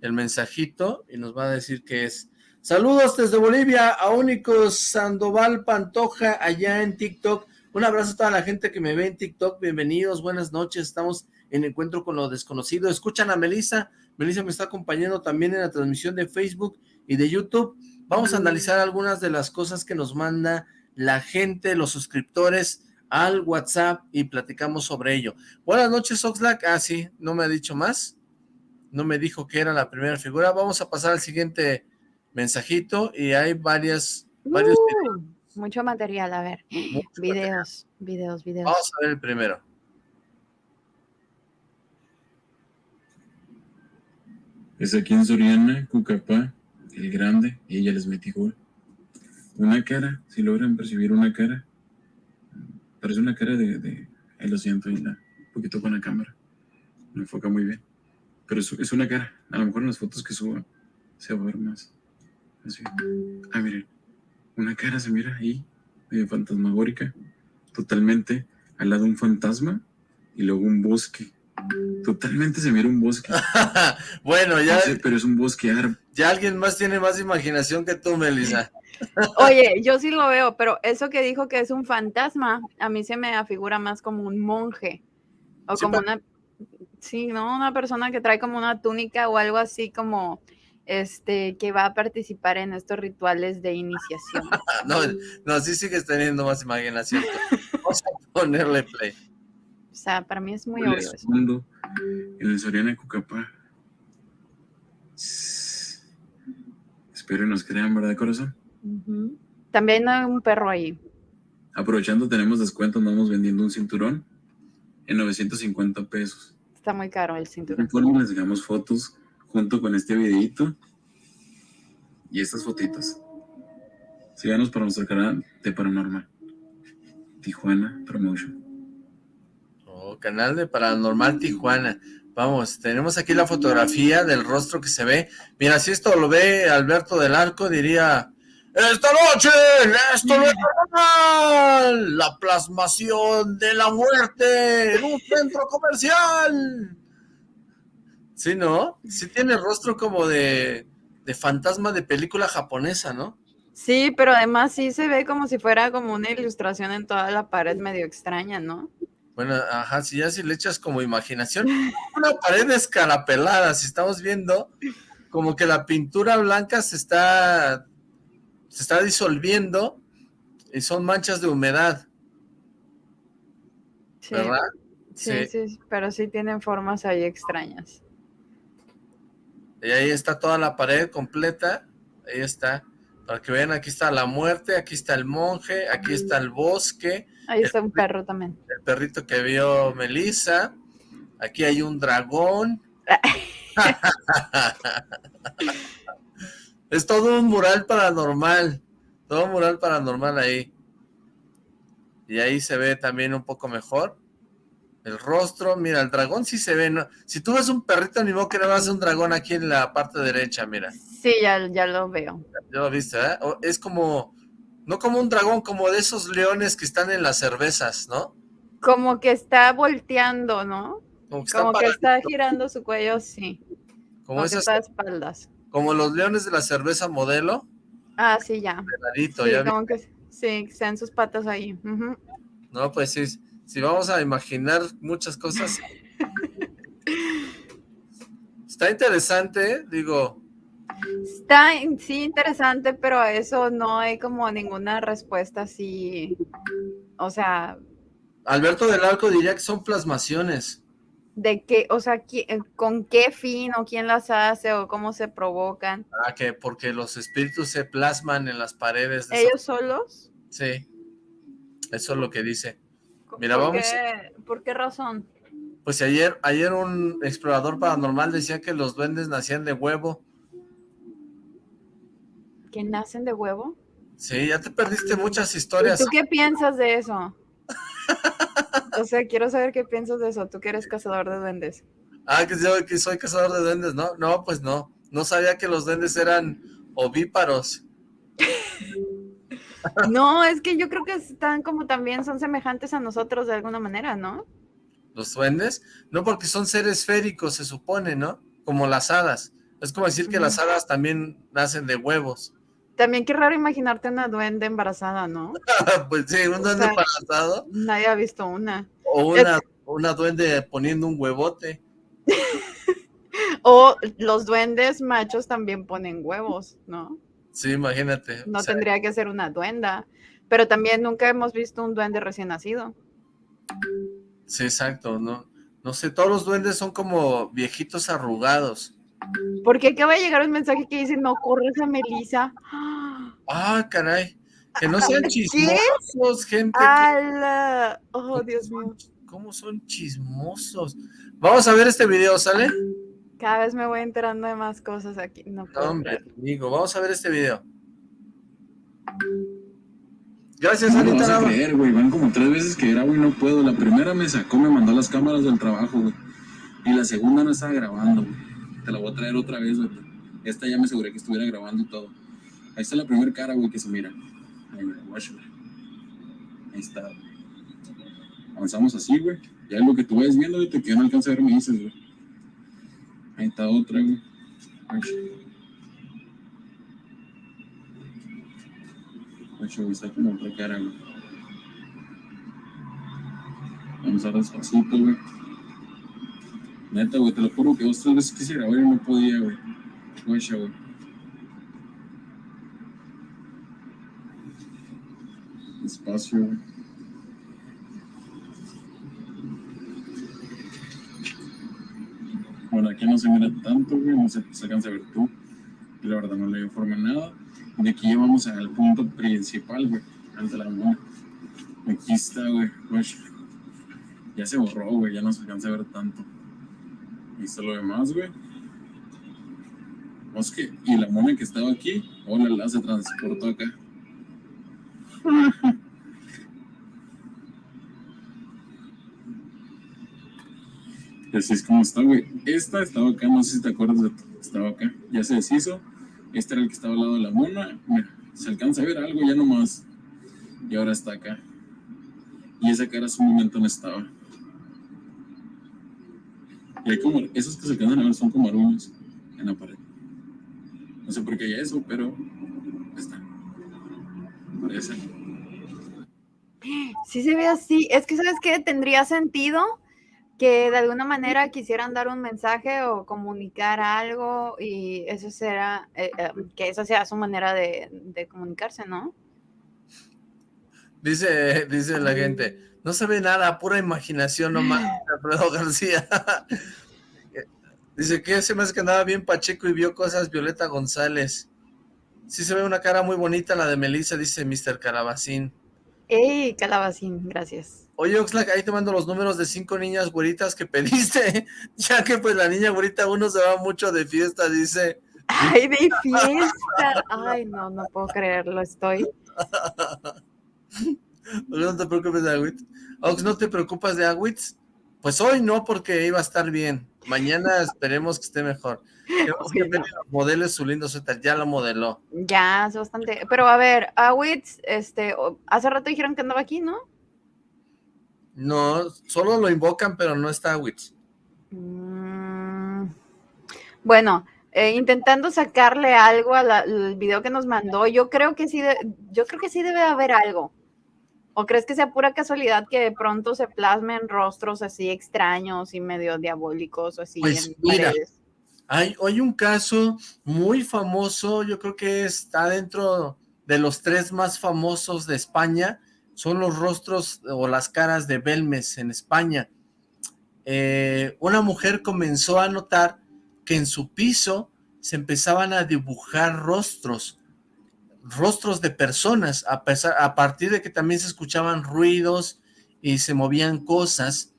el mensajito y nos va a decir qué es. Saludos desde Bolivia a Únicos Sandoval Pantoja allá en TikTok. Un abrazo a toda la gente que me ve en TikTok. Bienvenidos, buenas noches. Estamos en Encuentro con lo Desconocido. Escuchan a Melissa. Melissa me está acompañando también en la transmisión de Facebook y de YouTube. Vamos a analizar algunas de las cosas que nos manda la gente, los suscriptores al WhatsApp y platicamos sobre ello. Buenas noches, Oxlack. Ah, sí, no me ha dicho más. No me dijo que era la primera figura. Vamos a pasar al siguiente mensajito y hay varias, varios
uh, Mucho material, a ver. videos, videos, videos.
Vamos a ver el primero.
Es aquí en Soriana, Cucapá, el grande, ella les metí gol. Una cara, si logran percibir una cara, parece una cara de, de ahí lo siento, un poquito con la cámara, no enfoca muy bien, pero es, es una cara, a lo mejor en las fotos que suba se va a ver más, así, ah miren, una cara se mira ahí, medio fantasmagórica, totalmente al lado un fantasma, y luego un bosque, Totalmente se mira un bosque.
bueno, ya.
pero es un bosque árabe.
Ya alguien más tiene más imaginación que tú, Melissa.
Oye, yo sí lo veo, pero eso que dijo que es un fantasma, a mí se me afigura más como un monje. O como una. Sí, ¿no? Una persona que trae como una túnica o algo así como. Este, que va a participar en estos rituales de iniciación.
no, no, sí sigues teniendo más imaginación. Vamos a ponerle play.
O sea, para mí es muy obvio eso.
en el Soriana Cucapá. Espero nos crean, ¿verdad, corazón?
También hay un perro ahí.
Aprovechando, tenemos descuento, vamos vendiendo un cinturón en 950 pesos.
Está muy caro el cinturón.
Informe, les dejamos fotos junto con este videito y estas fotitos. Síganos para nuestro canal de Paranormal. Tijuana Promotion
canal de Paranormal Tijuana. Vamos, tenemos aquí la fotografía del rostro que se ve. Mira, si esto lo ve Alberto del Arco, diría... Esta noche, esto no es normal, la plasmación de la muerte en un centro comercial. Sí, ¿no? Sí tiene rostro como de, de fantasma de película japonesa, ¿no?
Sí, pero además sí se ve como si fuera como una ilustración en toda la pared medio extraña, ¿no?
Bueno, ajá, si ya si le echas como imaginación, una pared escarapelada, si estamos viendo como que la pintura blanca se está, se está disolviendo y son manchas de humedad. ¿Verdad?
Sí, sí, sí, pero sí tienen formas ahí extrañas.
Y ahí está toda la pared completa, ahí está. Para que vean, aquí está la muerte, aquí está el monje, aquí está el bosque,
Ahí está un perro también.
El perrito que vio Melissa. Aquí hay un dragón. es todo un mural paranormal. Todo un mural paranormal ahí. Y ahí se ve también un poco mejor. El rostro, mira, el dragón sí se ve. Si tú ves un perrito, ni modo que no vas un dragón aquí en la parte derecha, mira.
Sí, ya, ya lo veo.
Ya lo viste, ¿eh? Es como no como un dragón, como de esos leones que están en las cervezas, ¿no?
Como que está volteando, ¿no? Como que está, girando su cuello, sí. Como, esas espaldas.
Como los leones de la cerveza modelo.
Ah, sí, ya.
sí,
como que sí, sean sus patas ahí.
No, pues sí, si vamos a imaginar muchas cosas. está interesante, digo,
Está, sí, interesante, pero a eso no hay como ninguna respuesta así, o sea...
Alberto del Arco diría que son plasmaciones.
¿De qué? O sea, eh, ¿con qué fin o quién las hace o cómo se provocan?
Ah, que porque los espíritus se plasman en las paredes.
De ¿Ellos solos?
Sí, eso es lo que dice. Mira,
¿Por
vamos...
Qué, ¿Por qué razón?
Pues ayer, ayer un explorador paranormal decía que los duendes nacían de huevo
que nacen de huevo.
Sí, ya te perdiste muchas historias.
¿Tú qué piensas de eso? o sea, quiero saber qué piensas de eso, tú que eres cazador de duendes.
Ah, que yo que soy cazador de duendes, ¿no? No, pues no. No sabía que los duendes eran ovíparos.
no, es que yo creo que están como también son semejantes a nosotros de alguna manera, ¿no?
¿Los duendes? No, porque son seres esféricos, se supone, ¿no? Como las hadas. Es como decir que las hadas también nacen de huevos.
También qué raro imaginarte una duende embarazada, ¿no?
pues sí, un duende embarazado.
Nadie ha visto una.
O una, duende poniendo un huevote.
o los duendes machos también ponen huevos, ¿no?
Sí, imagínate.
No tendría que ser una duenda. Pero también nunca hemos visto un duende recién nacido.
Sí, exacto. No, no sé, todos los duendes son como viejitos arrugados.
Porque acaba de llegar un mensaje que dice, no corres a Melissa.
Ah, caray. Que no sean chismosos, gente.
Oh, Dios mío.
¿Cómo son chismosos? Vamos a ver este video, ¿sale?
Cada vez me voy enterando de más cosas aquí. No,
hombre, amigo, vamos a ver este video. Gracias, no
Anita. No vas a creer, güey. Van como tres veces que grabo y no puedo. La primera me sacó, me mandó las cámaras del trabajo, güey. Y la segunda no estaba grabando, güey. La voy a traer otra vez. Esta ya me aseguré que estuviera grabando y todo. Ahí está la primera cara, güey, que se mira. Ahí, está, Avanzamos así, güey. Ya lo que tú vayas viendo, güey, te que no alcanza a ver, me dices, güey. Ahí está otra, güey. Está como otra cara, güey. Vamos a despacito, güey. Neta, güey, te lo juro que dos tres veces quise grabar y no podía, güey. Güey, güey. Despacio, güey. Bueno, aquí no se mira tanto, güey, no se, alcanza a ver tú. Y la verdad no le informa nada. De aquí llevamos al punto principal, güey, ante la luna. Aquí está, güey, Ya se borró, güey, ya no se alcanza a ver tanto. Ahí está lo demás, güey. que y la mona que estaba aquí, hola, la se transportó acá. así es como está, güey. Esta estaba acá, no sé si te acuerdas de estaba acá. Ya se deshizo. Este era el que estaba al lado de la mona. Mira, se alcanza a ver algo ya nomás. Y ahora está acá. Y esa cara hace un momento no estaba. Y hay como, esos que se alcanzan a ver son como aruños en la pared. No sé por qué hay eso, pero está. Parece.
Sí se ve así. Es que, ¿sabes qué? Tendría sentido que de alguna manera quisieran dar un mensaje o comunicar algo y eso será, eh, eh, que esa sea su manera de, comunicarse, ¿no?
Dice, dice la gente, no se ve nada, pura imaginación nomás, Alfredo García. dice que se me hace que andaba bien Pacheco y vio cosas Violeta González. Sí se ve una cara muy bonita la de Melissa, dice Mr. Calabacín.
¡Ey, Calabacín! Gracias.
Oye, Oxlack, ahí te mando los números de cinco niñas güeritas que pediste, ya que pues la niña güerita uno se va mucho de fiesta, dice.
¡Ay, de fiesta! Ay, no, no puedo creerlo, estoy.
No te preocupes de Agüitz. Ox, ¿no te preocupas de Agüitz? Pues hoy no, porque iba a estar bien. Mañana esperemos que esté mejor. modele su lindo suéter, ya lo modeló.
Ya, es bastante. Pero a ver, Agüitz, este, hace rato dijeron que andaba aquí, ¿no?
No, solo lo invocan, pero no está Witch.
Mm, bueno, eh, intentando sacarle algo al video que nos mandó, yo creo que sí, yo creo que sí debe haber algo. ¿O crees que sea pura casualidad que de pronto se plasmen rostros así extraños y medio diabólicos o así
pues mira, Hay, hay un caso muy famoso, yo creo que está dentro de los tres más famosos de España, son los rostros o las caras de Belmes en España. Eh, una mujer comenzó a notar que en su piso se empezaban a dibujar rostros, rostros de personas, a, pesar, a partir de que también se escuchaban ruidos y se movían cosas.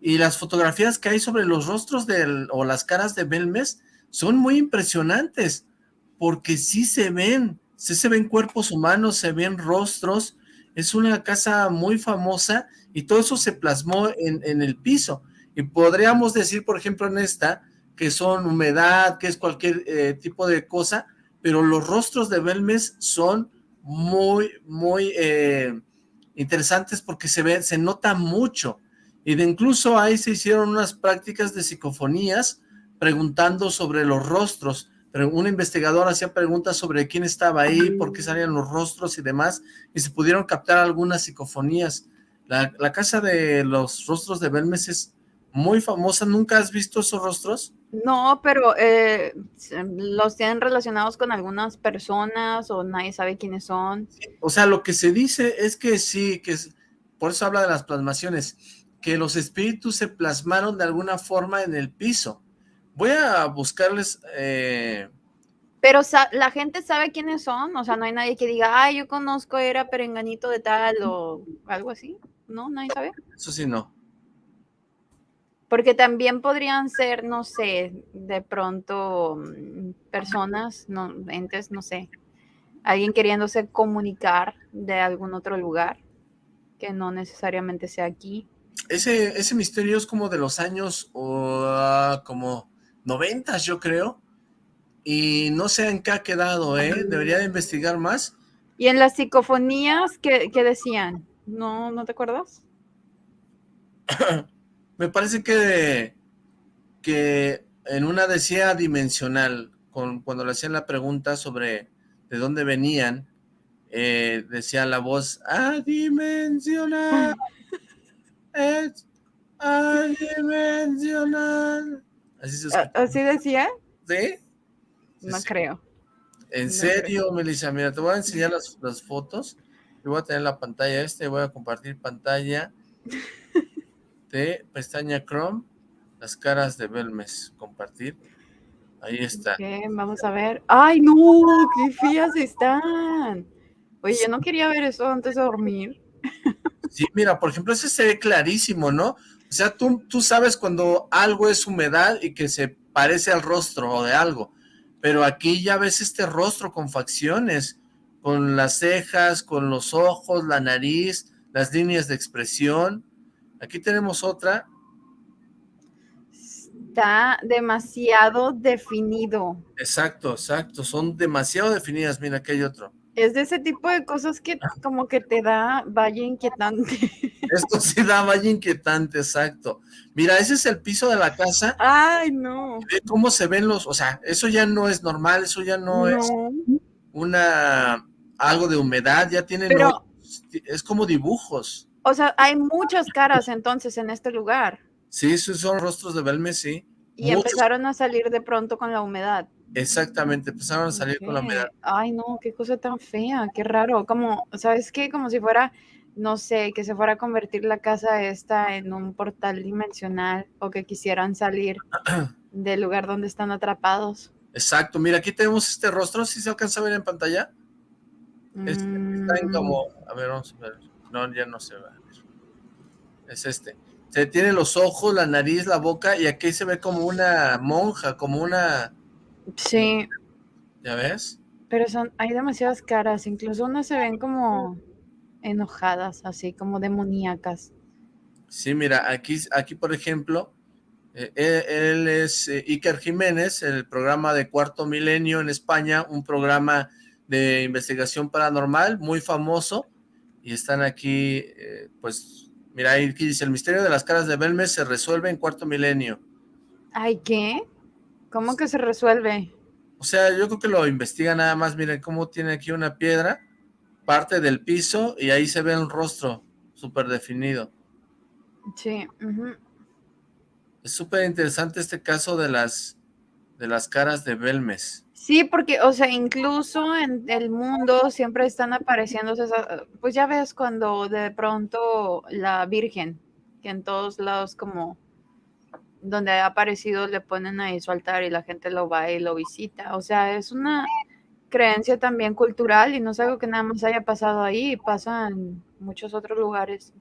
Y las fotografías que hay sobre los rostros de, o las caras de Belmes son muy impresionantes, porque sí se ven, sí se ven cuerpos humanos, se ven rostros, es una casa muy famosa y todo eso se plasmó en, el piso. Y podríamos decir, por ejemplo, en esta, que son humedad, que es cualquier eh, tipo de cosa, pero los rostros de Belmes son muy, muy eh, interesantes porque se ve, se nota mucho. Y de incluso ahí se hicieron unas prácticas de psicofonías preguntando sobre los rostros un investigador hacía preguntas sobre quién estaba ahí, por qué salían los rostros y demás, y se pudieron captar algunas psicofonías. La, casa de los rostros de Belmes es muy famosa, ¿nunca has visto esos rostros?
No, pero eh, los tienen relacionados con algunas personas o nadie sabe quiénes son.
o sea, lo que se dice es que sí, que es, por eso habla de las plasmaciones, que los espíritus se plasmaron de alguna forma en el piso, Voy a buscarles... Eh,
pero la gente sabe quiénes son, o sea, no hay nadie que diga, ay, yo conozco, era perenganito de tal o algo así, ¿no? ¿Nadie sabe?
Eso sí, no.
Porque también podrían ser, no sé, de pronto mm, personas, no, entes, no sé, alguien queriéndose comunicar de algún otro lugar que no necesariamente sea aquí.
Ese, ese misterio es como de los años o como noventas, yo creo. Y no sé en qué ha quedado, ¿eh? Debería de investigar más.
¿Y en las psicofonías qué, qué decían? ¿No, ¿No te acuerdas?
Me parece que, que en una decía dimensional, con, cuando le hacían la pregunta sobre de dónde venían, eh, decía la voz, adimensional, es adimensional.
Así, se ¿Así decía?
¿Sí?
No creo.
En serio, Melissa, mira, te voy a enseñar las, las fotos. Yo voy a tener la pantalla este, voy a compartir pantalla de pestaña Chrome, las caras de Belmes, compartir. Ahí está.
vamos a ver. ¡Ay, no! ¡Qué fías están! Oye, yo no quería ver eso antes de dormir.
Sí, mira, por ejemplo, ese se ve clarísimo, ¿no? O sea, tú, tú sabes cuando algo es humedad y que se parece al rostro de algo, pero aquí ya ves este rostro con facciones, con las cejas, con los ojos, la nariz, las líneas de expresión. Aquí tenemos otra.
Está demasiado definido.
Exacto, exacto. Son demasiado definidas. Mira, aquí hay otro.
Es de ese tipo de cosas que ah. como que te da valle inquietante.
Esto sí da valle inquietante, exacto. Mira, ese es el piso de la casa.
Ay, no.
Ve cómo se ven los, o sea, eso ya no es normal, eso ya no, es una, algo de humedad, ya tienen, Pero, es como dibujos.
O sea, hay muchas caras entonces en este lugar.
Sí, esos son rostros de Belmes, sí.
Y empezaron a salir de pronto con la humedad.
Exactamente, empezaron a salir con la humedad.
Ay, no, qué cosa tan fea, qué raro. Como, ¿sabes qué? Como si fuera, no sé, que se fuera a convertir la casa esta en un portal dimensional o que quisieran salir del lugar donde están atrapados.
Exacto, mira, aquí tenemos este rostro, ¿sí se alcanza a ver en pantalla? Este, está en como, a ver, vamos a ver, no, ya no se va. Es este. Se tiene los ojos, la nariz, la boca, y aquí se ve como una monja, como una
Sí.
¿Ya ves?
Pero son, hay demasiadas caras, incluso unas se ven como enojadas, así como demoníacas.
Sí, mira, aquí, aquí por ejemplo, eh, él, es eh, Iker Jiménez, el programa de Cuarto Milenio en España, un programa de investigación paranormal muy famoso, y están aquí, eh, pues, mira, aquí dice, el misterio de las caras de Belmes se resuelve en Cuarto Milenio.
¿Ay, qué? ¿Cómo que se resuelve?
O sea, yo creo que lo investiga nada más. Miren cómo tiene aquí una piedra, parte del piso, y ahí se ve un rostro súper definido.
Sí.
Es súper interesante este caso de las, de las caras de Belmes.
Sí, porque, o sea, incluso en el mundo siempre están apareciendo esas, pues ya ves cuando de pronto la Virgen, que en todos lados como donde ha aparecido le ponen ahí su altar y la gente lo va y lo visita. O sea, es una creencia también cultural y no es algo que nada más haya pasado ahí, pasa en muchos otros lugares.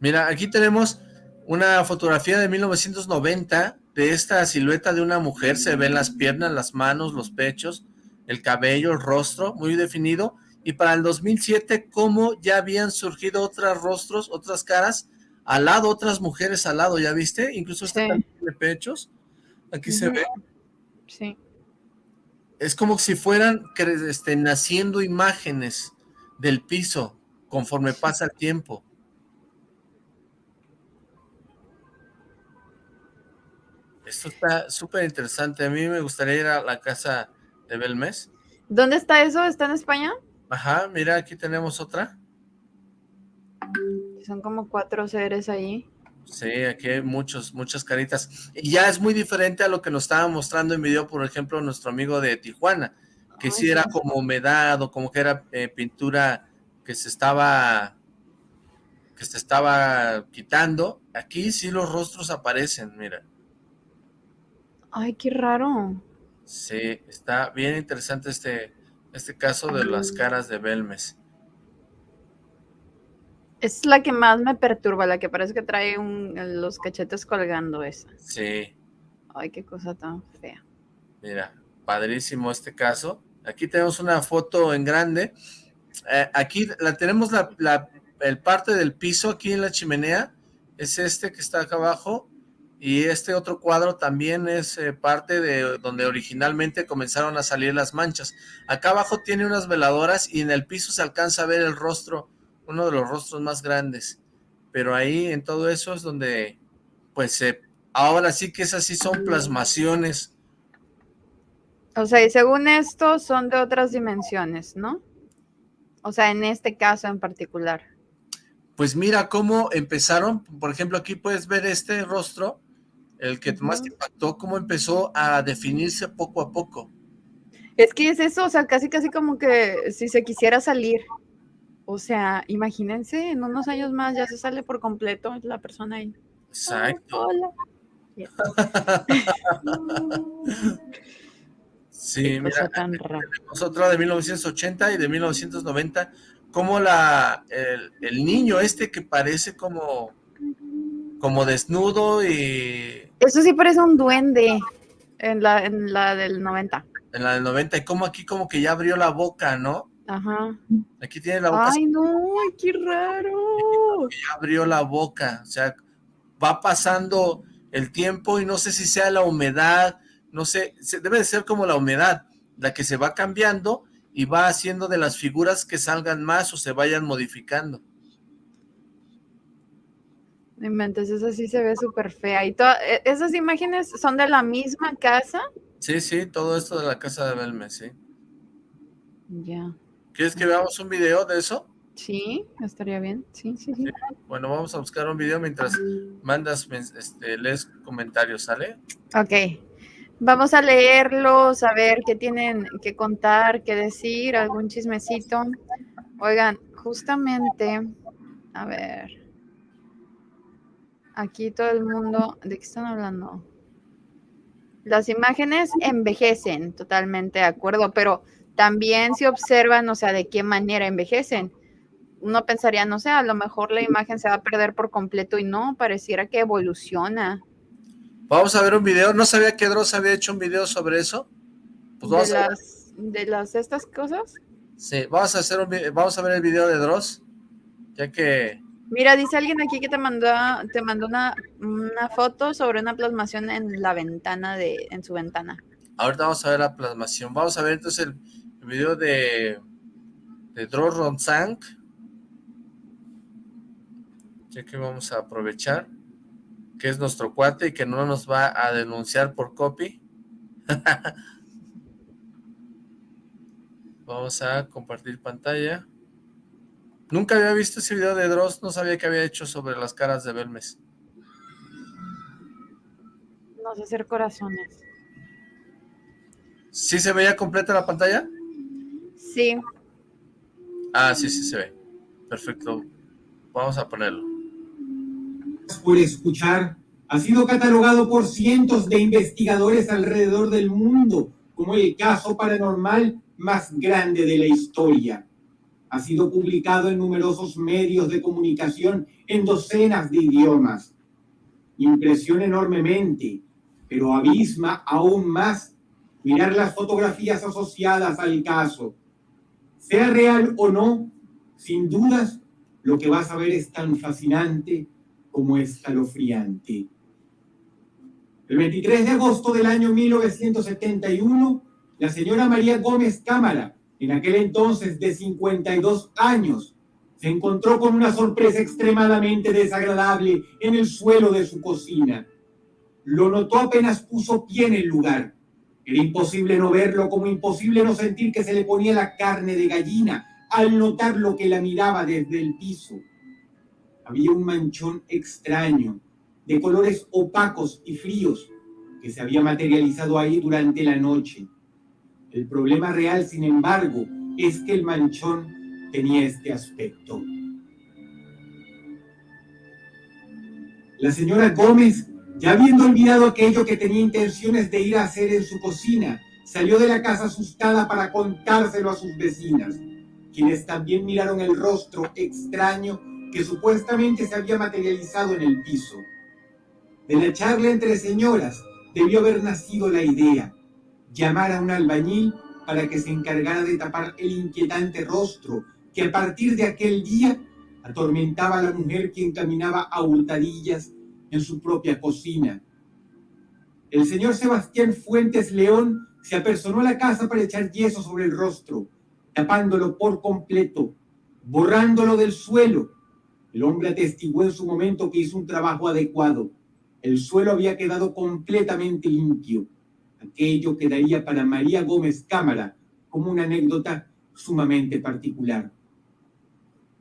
Mira, aquí tenemos una fotografía de 1990 de esta silueta de una mujer, se ven las piernas, las manos, los pechos, el cabello, el rostro, muy definido, y para el 2007, cómo ya habían surgido otros rostros, otras caras, al lado, otras mujeres al lado, ¿ya viste? Incluso está de pechos, aquí se ve.
Sí.
Es como si fueran este, naciendo imágenes del piso conforme pasa el tiempo. Esto está súper interesante. A mí me gustaría ir a la casa de Belmes.
¿Dónde está eso? ¿Está en España?
Ajá, mira, aquí tenemos otra.
Son como cuatro seres ahí.
Sí, aquí hay muchos, muchas caritas. Y ya es muy diferente a lo que nos estaba mostrando en video, por ejemplo, nuestro amigo de Tijuana, que sí era como humedad o como que era eh, pintura que se estaba que se estaba quitando. Aquí sí los rostros aparecen, mira.
Ay, qué raro.
Sí, está bien interesante este, este caso de las caras de Belmes.
Es la que más me perturba, la que parece que trae los cachetes colgando esa.
Sí.
Ay, qué cosa tan fea.
Mira, padrísimo este caso. Aquí tenemos una foto en grande. Eh, aquí la tenemos la, el parte del piso aquí en la chimenea. Es este que está acá abajo. Y este otro cuadro también es eh, parte de donde originalmente comenzaron a salir las manchas. Acá abajo tiene unas veladoras y en el piso se alcanza a ver el rostro, uno de los rostros más grandes. Pero ahí en todo eso es donde, pues, ahora sí que esas sí son plasmaciones.
O sea, y según esto son de otras dimensiones, ¿no? O sea, en este caso en particular.
Pues mira cómo empezaron, por ejemplo, aquí puedes ver este rostro, el que más te impactó, cómo empezó a definirse poco a poco.
Es que es eso, o sea, casi casi como que si se quisiera salir. O sea, imagínense, en unos años más ya se sale por completo la persona ahí.
Exacto. hola. sí, mira, tenemos otra de 1980 y de 1990, como la, el niño este que parece como como desnudo y...
Eso sí parece un duende en la, en la del 90.
En la del 90, y como aquí como que ya abrió la boca, ¿no?
Ajá.
Aquí tiene la boca.
¡Ay, no! ¡Qué raro!
Ya abrió la boca, o sea, va pasando el tiempo y no sé si sea la humedad, no sé, debe de ser como la humedad, la que se va cambiando y va haciendo de las figuras que salgan más o se vayan modificando.
Entonces esa sí se ve súper fea. ¿Y todas e, esas imágenes son de la misma casa?
Sí, sí, todo esto de la casa de Belme, sí.
Ya.
¿Quieres que veamos un video de eso?
Sí, estaría bien. Sí, sí, sí.
Bueno, vamos a buscar un video mientras mandas, este, lees comentarios, ¿sale?
Ok. Vamos a leerlos, a ver qué tienen que contar, qué decir, algún chismecito. Oigan, justamente, a ver... Aquí todo el mundo, ¿de qué están hablando? Las imágenes envejecen, totalmente de acuerdo, pero también se observan, o sea, de qué manera envejecen. Uno pensaría, no sé, a lo mejor la imagen se va a perder por completo y no, pareciera que evoluciona.
Vamos a ver un video, no sabía que Dross había hecho un video sobre eso.
Pues vamos ¿De, a las, ¿De las estas cosas?
Sí, vamos a, hacer un, vamos a ver el video de Dross, ya que
Mira, dice alguien aquí que te mandó, te mandó una, foto sobre una plasmación en la ventana de, en su ventana.
Ahorita vamos a ver la plasmación. Vamos a ver entonces el, video de, de Dro Ronzang. Ya que vamos a aprovechar que es nuestro cuate y que no nos va a denunciar por copy. vamos a compartir pantalla. Nunca había visto ese video de Dross, no sabía que había hecho sobre las caras de Belmes.
No sé hacer corazones.
¿Sí se veía completa la pantalla?
Sí.
Ah, sí, sí se ve. Perfecto. Vamos a ponerlo.
Por escuchar, ha sido catalogado por cientos de investigadores alrededor del mundo como el caso paranormal más grande de la historia ha sido publicado en numerosos medios de comunicación en docenas de idiomas. Impresiona enormemente, pero abisma aún más mirar las fotografías asociadas al caso. Sea real o no, sin dudas, lo que vas a ver es tan fascinante como escalofriante. El 23 de agosto del año 1971, la señora María Gómez Cámara en aquel entonces de 52 años, se encontró con una sorpresa extremadamente desagradable en el suelo de su cocina. Lo notó apenas puso pie en el lugar. Era imposible no verlo, como imposible no sentir que se le ponía la carne de gallina al notar lo que la miraba desde el piso. Había un manchón extraño, de colores opacos y fríos, que se había materializado ahí durante la noche. El problema real, sin embargo, es que el manchón tenía este aspecto. La señora Gómez, ya habiendo olvidado aquello que tenía intenciones de ir a hacer en su cocina, salió de la casa asustada para contárselo a sus vecinas, quienes también miraron el rostro extraño que supuestamente se había materializado en el piso. De la charla entre señoras debió haber nacido la idea, llamar a un albañil para que se encargara de tapar el inquietante rostro que a partir de aquel día atormentaba a la mujer quien caminaba a hurtadillas en su propia cocina. El señor Sebastián Fuentes León se apersonó a la casa para echar yeso sobre el rostro, tapándolo por completo, borrándolo del suelo. El hombre atestiguó en su momento que hizo un trabajo adecuado. El suelo había quedado completamente limpio. Aquello quedaría para María Gómez Cámara como una anécdota sumamente particular.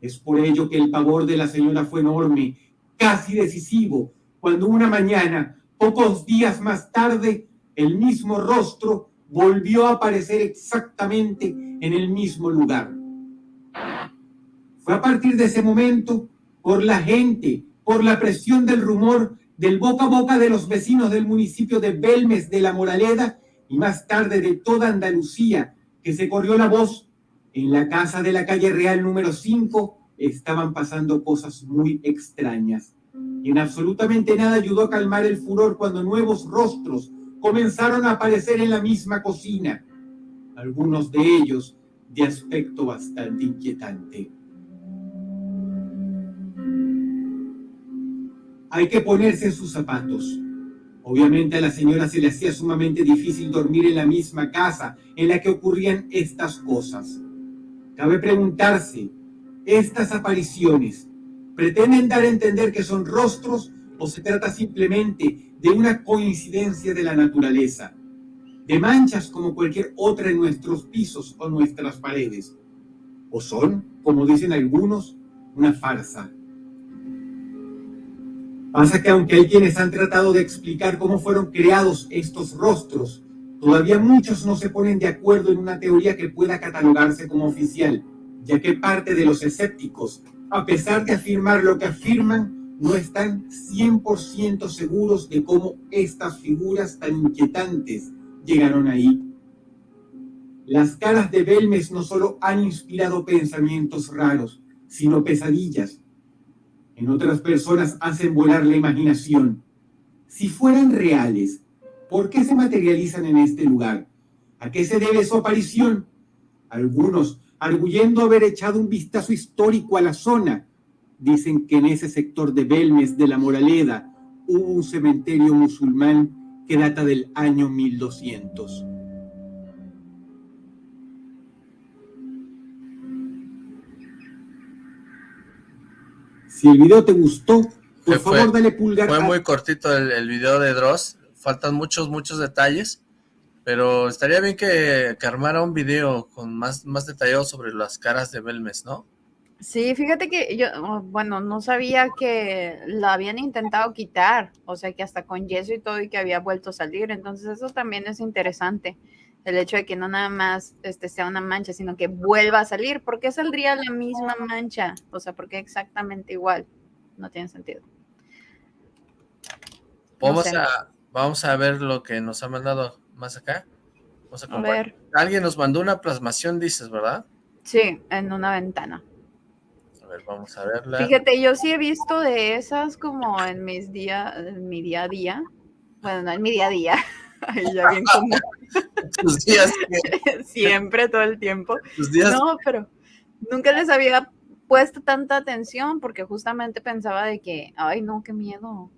Es por ello que el pavor de la señora fue enorme, casi decisivo, cuando una mañana, pocos días más tarde, el mismo rostro volvió a aparecer exactamente en el mismo lugar. Fue a partir de ese momento, por la gente, por la presión del rumor, del boca a boca de los vecinos del municipio de Belmes de la Moraleda y más tarde de toda Andalucía, que se corrió la voz, en la casa de la calle Real número 5 estaban pasando cosas muy extrañas. Y en absolutamente nada ayudó a calmar el furor cuando nuevos rostros comenzaron a aparecer en la misma cocina, algunos de ellos de aspecto bastante inquietante. Hay que ponerse en sus zapatos. Obviamente a la señora se le hacía sumamente difícil dormir en la misma casa en la que ocurrían estas cosas. Cabe preguntarse, ¿estas apariciones pretenden dar a entender que son rostros o se trata simplemente de una coincidencia de la naturaleza? De manchas como cualquier otra en nuestros pisos o nuestras paredes. ¿O son, como dicen algunos, una farsa? Pasa que aunque hay quienes han tratado de explicar cómo fueron creados estos rostros, todavía muchos no se ponen de acuerdo en una teoría que pueda catalogarse como oficial, ya que parte de los escépticos, a pesar de afirmar lo que afirman, no están 100% seguros de cómo estas figuras tan inquietantes llegaron ahí. Las caras de Belmes no solo han inspirado pensamientos raros, sino pesadillas, en otras personas hacen volar la imaginación. Si fueran reales, ¿por qué se materializan en este lugar? ¿A qué se debe su aparición? Algunos, arguyendo haber echado un vistazo histórico a la zona, dicen que en ese sector de Belmes de la Moraleda hubo un cementerio musulmán que data del año 1200. Si el video te gustó, por favor dale pulgar.
Fue muy cortito el, video de Dross, faltan muchos, muchos detalles, pero estaría bien que, armara un video con más, más detallado sobre las caras de Belmes, ¿no?
Sí, fíjate que yo, oh, bueno, no sabía que la habían intentado quitar, o sea que hasta con yeso y todo y que había vuelto a salir, entonces eso también es interesante el hecho de que no nada más este, sea una mancha, sino que vuelva a salir. ¿Por qué saldría la misma mancha? O sea, ¿por qué exactamente igual? No tiene sentido.
Vamos, a, vamos a ver lo que nos ha mandado más acá. Vamos a, ver. Alguien nos mandó una plasmación, dices, ¿verdad?
Sí, en una ventana.
A ver, vamos a verla.
Fíjate, yo sí he visto de esas como en mis días, en mi día a día. Bueno, no en mi día a día. ya bien días. Siempre, todo el tiempo. No, pero nunca les había puesto tanta atención porque justamente pensaba de que, ay no, qué miedo.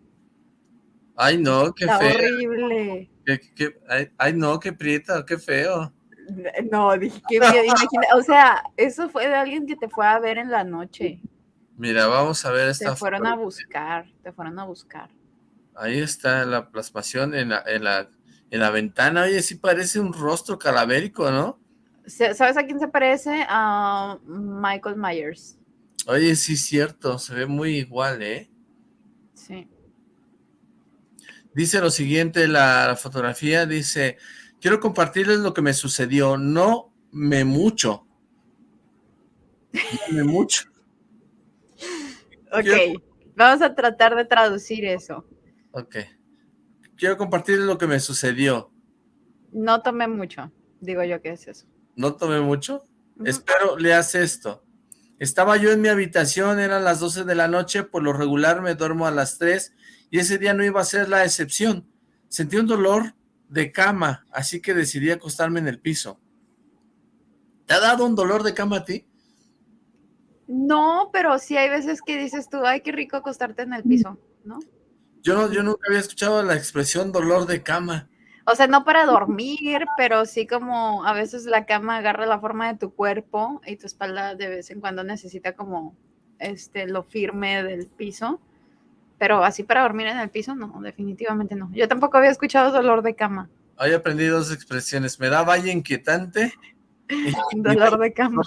Ay no, qué
feo. horrible.
ay, no, qué prieta, qué feo.
No, dije, qué miedo, imagina, o sea, eso fue de alguien que te fue a ver en la noche.
Mira, vamos a ver esta
Te fueron a buscar, te fueron a buscar.
Ahí está la plasmación en la, en la en la ventana, oye, sí parece un rostro calavérico, ¿no?
¿Sabes a quién se parece? A Michael Myers.
Oye, sí es cierto, se ve muy igual, ¿eh?
Sí.
Dice lo siguiente, la, fotografía dice, quiero compartirles lo que me sucedió, no me mucho. No me mucho.
ok, vamos a tratar de traducir eso.
Ok quiero compartir lo que me sucedió.
No tomé mucho, digo yo que es eso.
¿No tomé mucho? Espero leas esto. Estaba yo en mi habitación, eran las 12 de la noche, por lo regular me duermo a las 3 y ese día no iba a ser la excepción. Sentí un dolor de cama, así que decidí acostarme en el piso. ¿Te ha dado un dolor de cama a ti?
No, pero sí hay veces que dices tú, ay, qué rico acostarte en el piso, ¿no?
Yo, no, yo nunca había escuchado la expresión dolor de cama.
O sea, no para dormir, pero sí como a veces la cama agarra la forma de tu cuerpo y tu espalda de vez en cuando necesita como este lo firme del piso. Pero así para dormir en el piso, no, definitivamente no. Yo tampoco había escuchado dolor de cama.
Hoy aprendí dos expresiones. Me da valle inquietante.
dolor de cama.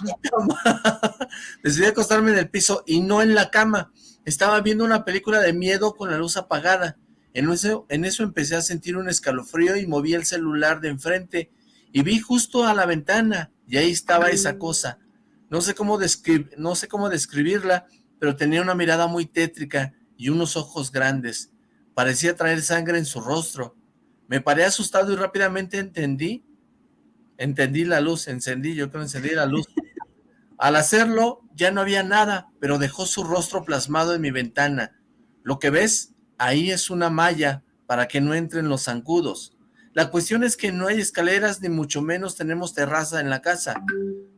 Decidí acostarme en el piso y no en la cama. Estaba viendo una película de miedo con la luz apagada. En eso, en eso empecé a sentir un escalofrío y moví el celular de enfrente y vi justo a la ventana y ahí estaba esa cosa. No sé cómo, no sé cómo describirla, pero tenía una mirada muy tétrica y unos ojos grandes. Parecía traer sangre en su rostro. Me paré asustado y rápidamente entendí, entendí la luz, encendí, yo creo encendí la luz. Al hacerlo, ya no había nada, pero dejó su rostro plasmado en mi ventana. Lo que ves ahí es una malla para que no entren los zancudos. La cuestión es que no hay escaleras ni mucho menos tenemos terraza en la casa.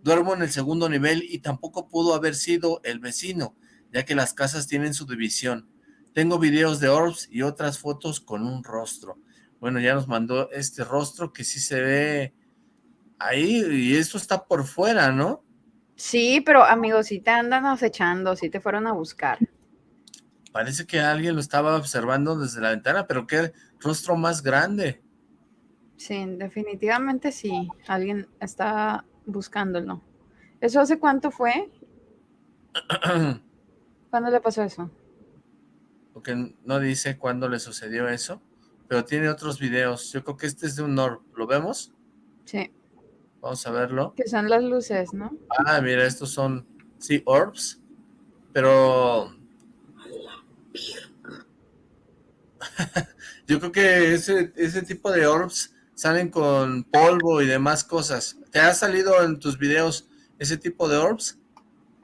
Duermo en el segundo nivel y tampoco pudo haber sido el vecino, ya que las casas tienen su división. Tengo videos de orbs y otras fotos con un rostro. Bueno, ya nos mandó este rostro que sí se ve ahí y esto está por fuera, ¿no?
Sí, pero amigos, si te andan acechando, si te fueron a buscar.
Parece que alguien lo estaba observando desde la ventana, pero qué rostro más grande.
Sí, definitivamente sí. Alguien está buscándolo. ¿Eso hace cuánto fue? ¿Cuándo le pasó eso?
Porque no dice cuándo le sucedió eso, pero tiene otros videos. Yo creo que este es de un orb. ¿Lo vemos?
Sí.
Vamos a verlo.
Que son las luces, ¿no?
Ah, mira, estos son, sí, orbs, pero Yo creo que ese, ese tipo de orbs salen con polvo y demás cosas. ¿Te ha salido en tus videos ese tipo de orbs?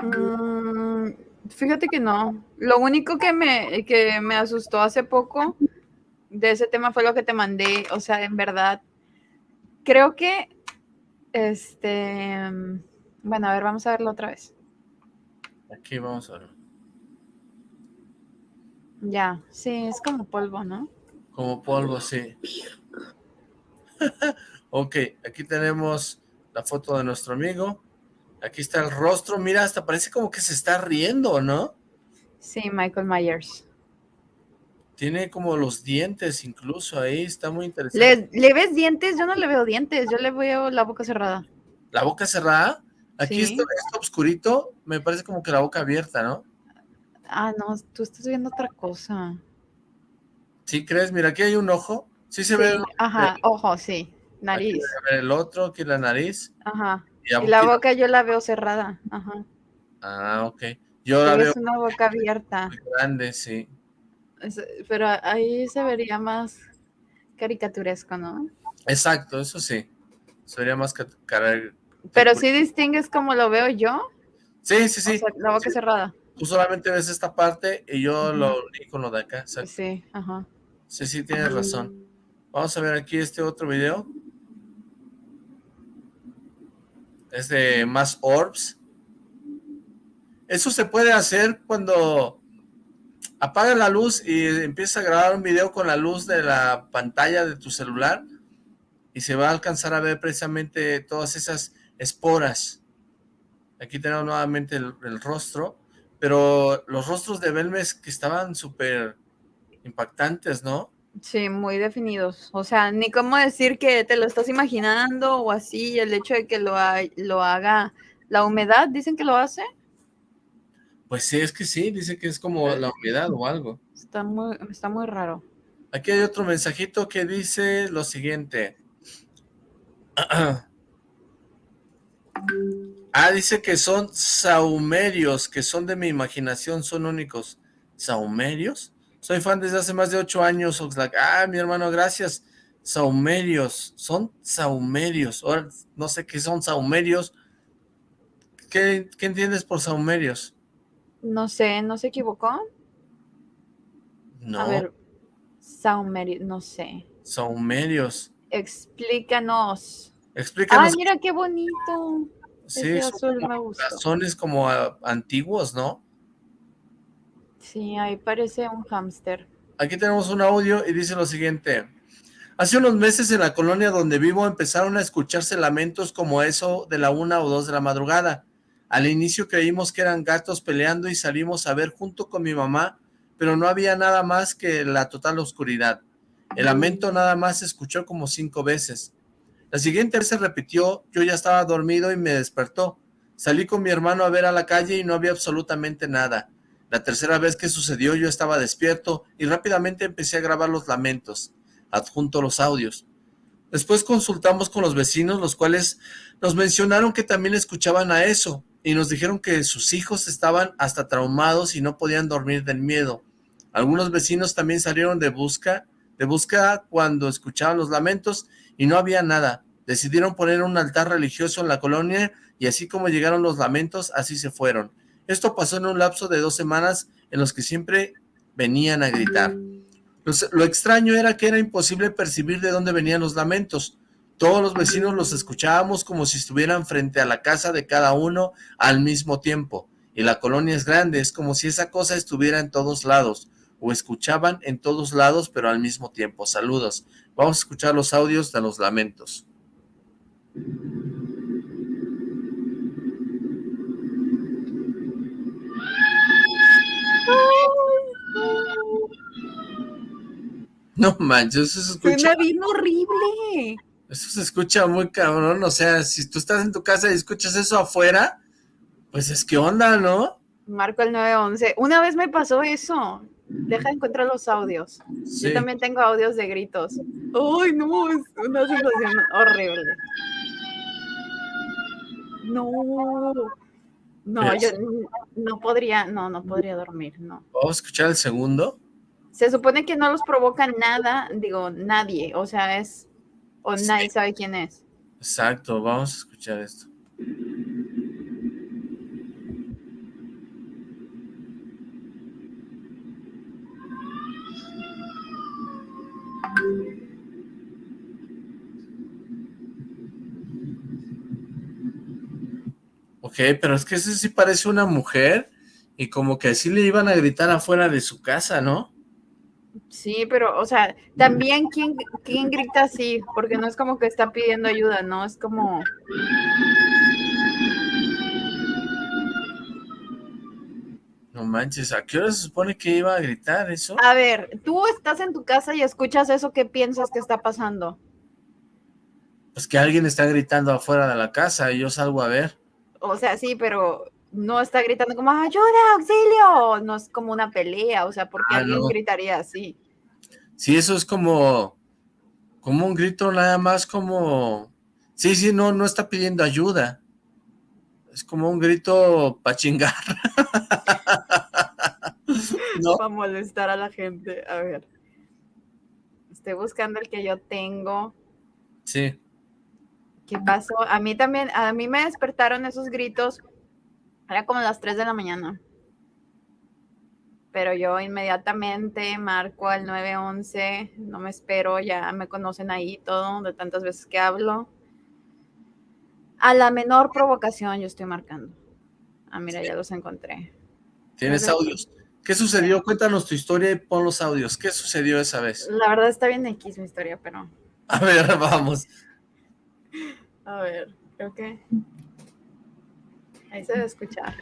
Mm, fíjate que no. Lo único que me, que me asustó hace poco de ese tema fue lo que te mandé. O sea, en verdad, creo que, este, bueno, a ver, vamos a verlo otra vez.
Aquí vamos a verlo.
Ya, sí, es como polvo, ¿no?
Como polvo, sí. ok, aquí tenemos la foto de nuestro amigo. Aquí está el rostro. Mira, hasta parece como que se está riendo, ¿no?
Sí, Michael Myers.
Tiene como los dientes incluso ahí, está muy interesante.
¿Le, ves dientes? Yo no le veo dientes, yo le veo la boca cerrada.
¿La boca cerrada? Aquí está, está oscurito, me parece como que la boca abierta, ¿no?
Ah, no, tú estás viendo otra cosa.
¿Sí crees? Mira, aquí hay un ojo. Sí se ve.
Ajá, ojo, sí. Nariz.
el otro, aquí la nariz.
Ajá. Y, la boca yo la veo cerrada. Ajá.
Ah, ok. Yo la veo.
Es una boca abierta.
grande, sí.
Pero ahí se vería más caricaturesco, ¿no?
Exacto, eso sí. Sería más
Pero sí distingues como lo veo yo.
Sí, sí, sí.
la boca cerrada.
Tú solamente ves esta parte y yo lo uní con lo de acá.
Sí, ajá.
Sí, sí, tienes razón. Vamos a ver aquí este otro video. Es de más orbs. Eso se puede hacer cuando apaga la luz y empieza a grabar un video con la luz de la pantalla de tu celular y se va a alcanzar a ver precisamente todas esas esporas. Aquí tenemos nuevamente el rostro pero los rostros de Belmes que estaban súper impactantes, ¿no?
Sí, muy definidos. O sea, ni cómo decir que te lo estás imaginando o así, el hecho de que lo, lo haga la humedad, dicen que lo hace.
Pues sí, es que sí, dice que es como la humedad o algo.
Está muy, está muy raro.
Aquí hay otro mensajito que dice lo siguiente. Ah, dice que son saumerios, que son de mi imaginación, son únicos. ¿Saumerios? Soy fan desde hace más de ocho años, Oxlack. Ah, mi hermano, gracias. Saumerios, son saumerios. Ahora no sé qué son saumerios. ¿qué, qué entiendes por saumerios?
No sé, ¿no se equivocó?
No,
A ver, saumerios, no sé.
saumerios.
Explícanos.
Explícanos.
Ay, mira qué bonito.
sí,
ese
son
azul me gustó.
como ah, antiguos, ¿no?
Sí, ahí parece un hámster.
Aquí tenemos un audio y dice lo siguiente. Hace unos meses en la colonia donde vivo empezaron a escucharse lamentos como eso de la una o dos de la madrugada. Al inicio creímos que eran gatos peleando y salimos a ver junto con mi mamá, pero no había nada más que la total oscuridad. El lamento nada más se escuchó como cinco veces. La siguiente vez se repitió, yo ya estaba dormido y me despertó. Salí con mi hermano a ver a la calle y no había absolutamente nada. La tercera vez que sucedió yo estaba despierto y rápidamente empecé a grabar los lamentos. Adjunto los audios. Después consultamos con los vecinos, los cuales nos mencionaron que también escuchaban a eso y nos dijeron que sus hijos estaban hasta traumados y no podían dormir del miedo. Algunos vecinos también salieron de busca, de busca cuando escuchaban los lamentos y no había nada. Decidieron poner un altar religioso en la colonia y así como llegaron los lamentos, así se fueron. Esto pasó en un lapso de dos semanas en los que siempre venían a gritar. Lo extraño era que era imposible percibir de dónde venían los lamentos. Todos los vecinos los escuchábamos como si estuvieran frente a la casa de cada uno al mismo tiempo. Y la colonia es grande, es como si esa cosa estuviera en todos lados, o escuchaban en todos lados, pero al mismo tiempo. Saludos. Vamos a escuchar los audios de los lamentos. No manches, eso se escucha,
Suena bien horrible.
Eso se escucha muy cabrón. O sea, si tú estás en tu casa y escuchas eso afuera, pues es que onda, ¿no?
Marco el 911. Una vez me pasó eso. Deja de encontrar los audios.
Sí.
Yo también tengo audios de gritos. Ay, no, es una sensación horrible. No. No, yo no podría, no, no podría dormir, no.
Vamos a escuchar el segundo.
Se supone que no los provoca nada, digo, nadie, o sea, es, o
Sí.
nadie sabe quién es.
Exacto, vamos a escuchar esto. Ok, pero es que ese sí parece una mujer y como que así le iban a gritar afuera de su casa, ¿no?
Sí, pero, o sea, también quién, quién grita así, porque no es como que está pidiendo ayuda, ¿no? Es como,
No manches, ¿a qué hora se supone que iba a gritar eso?
a ver, tú estás en tu casa y escuchas eso, ¿qué piensas que está pasando?
Pues que alguien está gritando afuera de la casa y yo salgo a ver.
O sea, sí, pero no está gritando como ayuda, auxilio, no es como una pelea, o sea, porque
Ah,
alguien
no.
gritaría así.
Sí, eso es como, como un grito nada más como, sí, sí, no, no está pidiendo ayuda. Es como un grito para chingar. ¿No?
Para molestar a la gente. A ver. Estoy buscando el que yo tengo.
Sí.
¿Qué pasó? A mí también, a mí me despertaron esos gritos. Era como las 3 de la mañana. Pero yo inmediatamente marco al 911, no me espero, ya me conocen ahí todo, de tantas veces que hablo. A la menor provocación yo estoy marcando. Ah, mira, ya los encontré.
Tienes audios. ¿Qué sucedió? Cuéntanos tu historia y pon los audios. ¿Qué sucedió esa vez?
La verdad está bien X mi historia, pero
A ver, vamos.
a ver, creo que ahí se debe escuchar.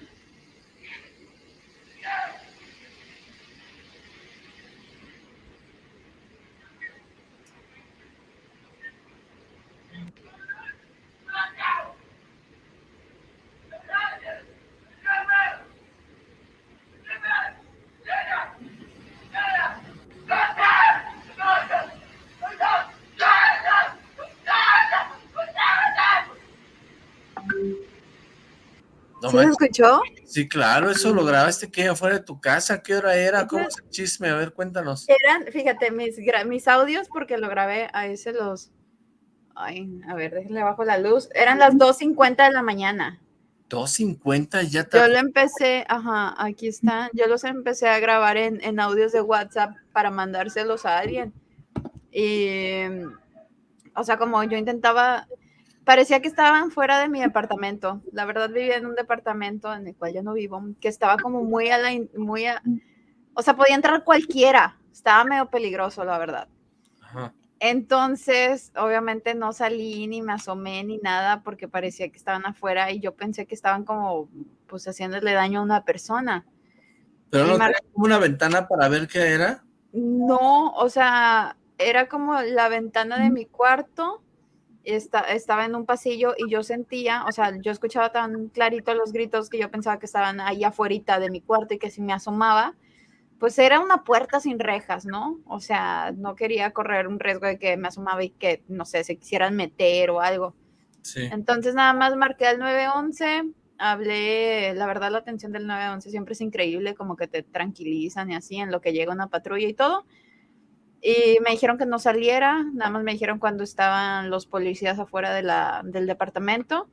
No
¿Sí lo escuchó?
Sí, claro, eso lo grabaste que afuera de tu casa. ¿Qué hora era? ¿Cómo es el chisme? A ver, cuéntanos.
Eran, fíjate, mis, mis audios, porque lo grabé, ahí se los... Ay, a ver, déjenle bajo la luz. Eran las 2.50 de la mañana.
250 ya te...
Yo lo empecé, ajá, aquí están. Yo los empecé a grabar en, en audios de WhatsApp para mandárselos a alguien. Y, o sea, como yo intentaba, parecía que estaban fuera de mi departamento. La verdad vivía en un departamento en el cual yo no vivo, que estaba como muy a la, muy a, o sea, podía entrar cualquiera. Estaba medio peligroso, la verdad.
Ajá.
Entonces, obviamente no salí ni me asomé ni nada porque parecía que estaban afuera y yo pensé que estaban como, pues, haciéndole daño a una persona.
Pero
Y
no
mar-
una ventana para ver qué era.
No, o sea, era como la ventana de mi cuarto, esta- estaba en un pasillo y yo sentía, o sea, yo escuchaba tan clarito los gritos que yo pensaba que estaban ahí afuera de mi cuarto y que si me asomaba, pues era una puerta sin rejas, ¿no? O sea, no quería correr un riesgo de que me asomaba y que, no sé, se quisieran meter o algo.
Sí.
Entonces nada más marqué al 911, hablé, la verdad la atención del 911 siempre es increíble, como que te tranquilizan y así en lo que llega una patrulla y todo. Y me dijeron que no saliera, nada más me dijeron cuando estaban los policías afuera de la, del departamento.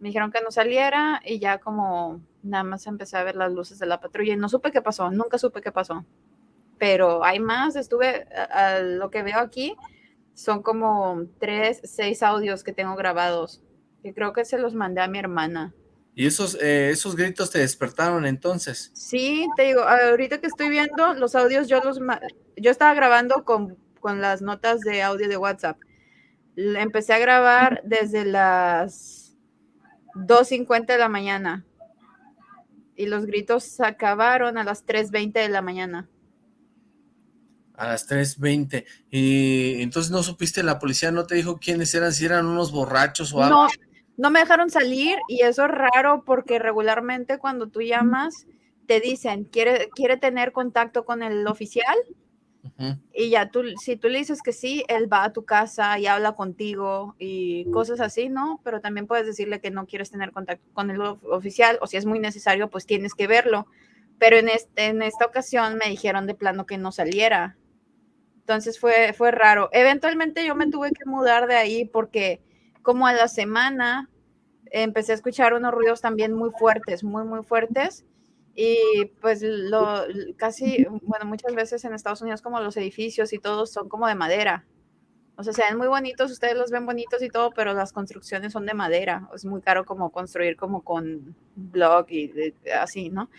Me dijeron que no saliera y ya como nada más empecé a ver las luces de la patrulla y no supe qué pasó, nunca supe qué pasó. Pero hay más, estuve, a, lo que veo aquí, son como tres, seis audios que tengo grabados. Que creo que se los mandé a mi hermana.
Y esos, eh, esos gritos te despertaron entonces.
Sí, te digo, ahorita que estoy viendo los audios, yo los yo estaba grabando con, con las notas de audio de WhatsApp. Empecé a grabar desde las 2.50 de la mañana. Y los gritos se acabaron a las 3.20 de la mañana.
A las 3.20. Y entonces no supiste, la policía no te dijo quiénes eran, si eran unos borrachos o algo.
No, no me dejaron salir y eso es raro porque regularmente cuando tú llamas te dicen, ¿quiere, quiere tener contacto con el oficial? Y ya tú, si tú le dices que sí, él va a tu casa y habla contigo y cosas así, ¿no? Pero también puedes decirle que no quieres tener contacto con el of- oficial o si es muy necesario, pues tienes que verlo. Pero en, este, en esta ocasión me dijeron de plano que no saliera. Entonces fue, fue raro. Eventualmente yo me tuve que mudar de ahí porque como a la semana empecé a escuchar unos ruidos también muy fuertes, muy, muy fuertes. Y pues lo casi, bueno, muchas veces en Estados Unidos como los edificios y todos son como de madera. O sea, se ven muy bonitos, ustedes los ven bonitos y todo, pero las construcciones son de madera. Es muy caro como construir como con block y así, ¿no?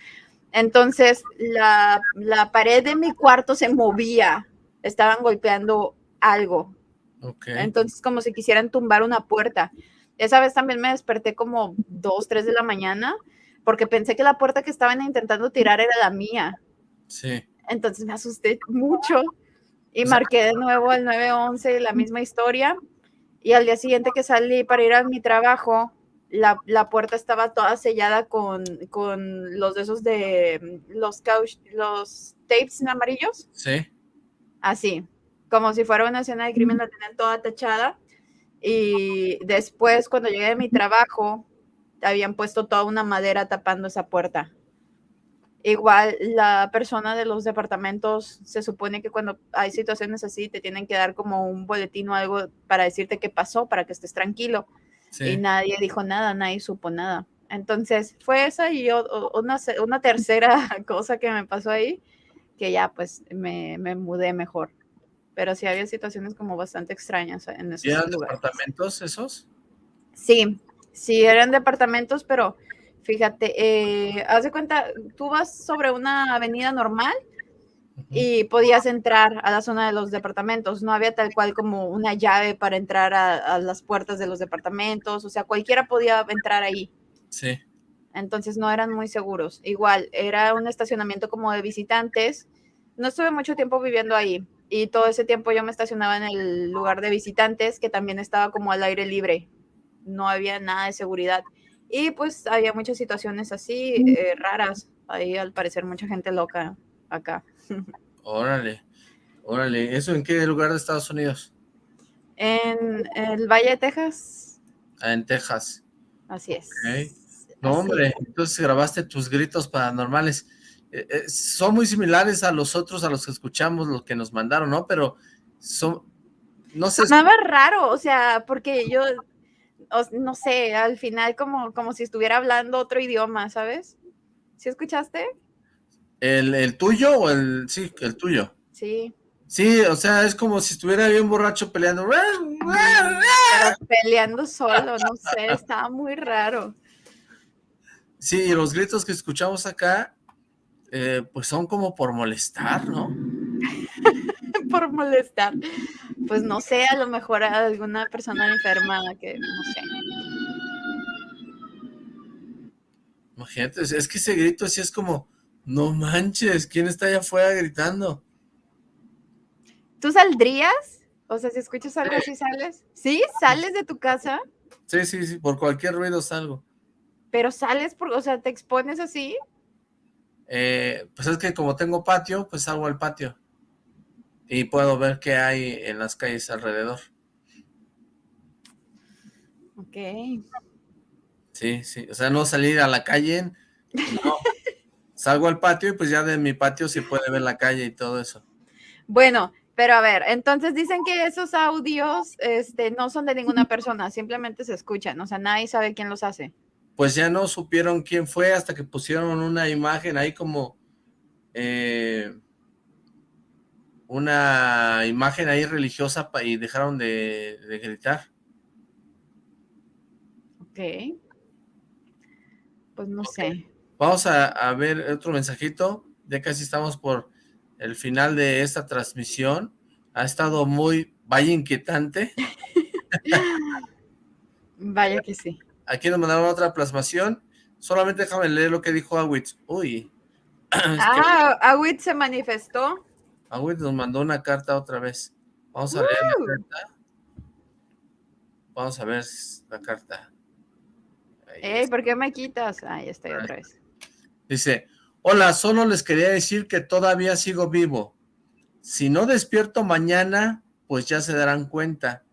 Entonces, la, la pared de mi cuarto se movía. Estaban golpeando algo.
Ok.
Entonces, como si quisieran tumbar una puerta. Esa vez también me desperté como 2, 3 de la mañana porque pensé que la puerta que estaban intentando tirar era la mía.
Sí.
Entonces me asusté mucho y
O sea-
marqué de nuevo el 911, la misma historia. Y al día siguiente que salí para ir a mi trabajo, la, la puerta estaba toda sellada con, con los de esos de mm, los, couch, los tapes amarillos
Sí.
así, como si fuera una escena de crimen, la tenían toda tachada. Y después, cuando llegué de mi trabajo, habían puesto toda una madera tapando esa puerta. Igual la persona de los departamentos se supone que cuando hay situaciones así te tienen que dar como un boletín o algo para decirte qué pasó, para que estés tranquilo. Y nadie dijo nada, nadie supo nada. Entonces fue esa y o- o- una, se- una tercera cosa que me pasó ahí, que ya pues me, me mudé mejor. Pero sí había situaciones como bastante extrañas en esos
¿Y eran
lugares.
departamentos esos?
Sí, sí eran departamentos, pero fíjate, eh, haz de cuenta, tú vas sobre una avenida normal y podías entrar a la zona de los departamentos. No había tal cual como una llave para entrar a, a las puertas de los departamentos, o sea, cualquiera podía entrar ahí.
Sí.
Entonces no eran muy seguros. Igual, era un estacionamiento como de visitantes. No estuve mucho tiempo viviendo ahí y todo ese tiempo yo me estacionaba en el lugar de visitantes que también estaba como al aire libre. No había nada de seguridad. Y pues había muchas situaciones así eh, raras. Ahí al parecer mucha gente loca acá.
Órale. Órale. ¿Eso en qué lugar de Estados Unidos?
En el Valle de Texas,
Ah, en Texas.
así es.
No,
Así
hombre,
es.
entonces grabaste tus gritos paranormales. Eh, eh, son muy similares a los otros, a los que escuchamos, los que nos mandaron, ¿no? Pero son, no sé,
Sonaba raro, o sea, porque yo no sé, al final como, como si estuviera hablando otro idioma, ¿sabes? ¿Sí escuchaste?
¿El, el tuyo o el, sí, el tuyo?
Sí.
Sí, o sea, es como si estuviera bien borracho peleando.
peleando solo, no sé, estaba muy raro.
Sí, y los gritos que escuchamos acá, eh, pues son como por molestar, ¿no?
por molestar. Pues no sé, a lo mejor a alguna persona enferma que no sé.
Imagínate, es que ese grito así es como, no manches, ¿quién está allá afuera gritando?
¿Tú saldrías? O sea, si escuchas algo así, ¿sales? ¿Sí? ¿Sales de tu casa?
Sí, sí, sí, por cualquier ruido salgo.
¿Pero sales, por, o sea, te expones así?
Eh, pues es que como tengo patio, pues salgo al patio. Y puedo ver qué hay en las calles alrededor.
Ok.
Sí, sí, o sea, no salir a la calle, no. Salgo al patio y pues ya de mi patio se puede ver la calle y todo eso.
Bueno, pero a ver, entonces dicen que esos audios este, no son de ninguna persona, simplemente se escuchan, o sea, nadie sabe quién los hace.
Pues ya no supieron quién fue hasta que pusieron una imagen ahí como... Eh, una imagen ahí religiosa y dejaron de, gritar.
Ok. Pues no sé.
Vamos a, a ver otro mensajito. Ya casi estamos por el final de esta transmisión. Ha estado muy, vaya inquietante.
vaya que sí.
Aquí nos mandaron otra plasmación. Solamente déjame leer lo que dijo Awitz. Uy.
ah, Awitz se manifestó.
Awitz nos mandó una carta otra vez. Vamos a leer la carta. Vamos a ver la carta.
Ey, ¿por qué me quitas? Ahí estoy otra vez.
Dice, Hola, solo les quería decir que todavía sigo vivo. Si no despierto mañana, pues ya se darán cuenta.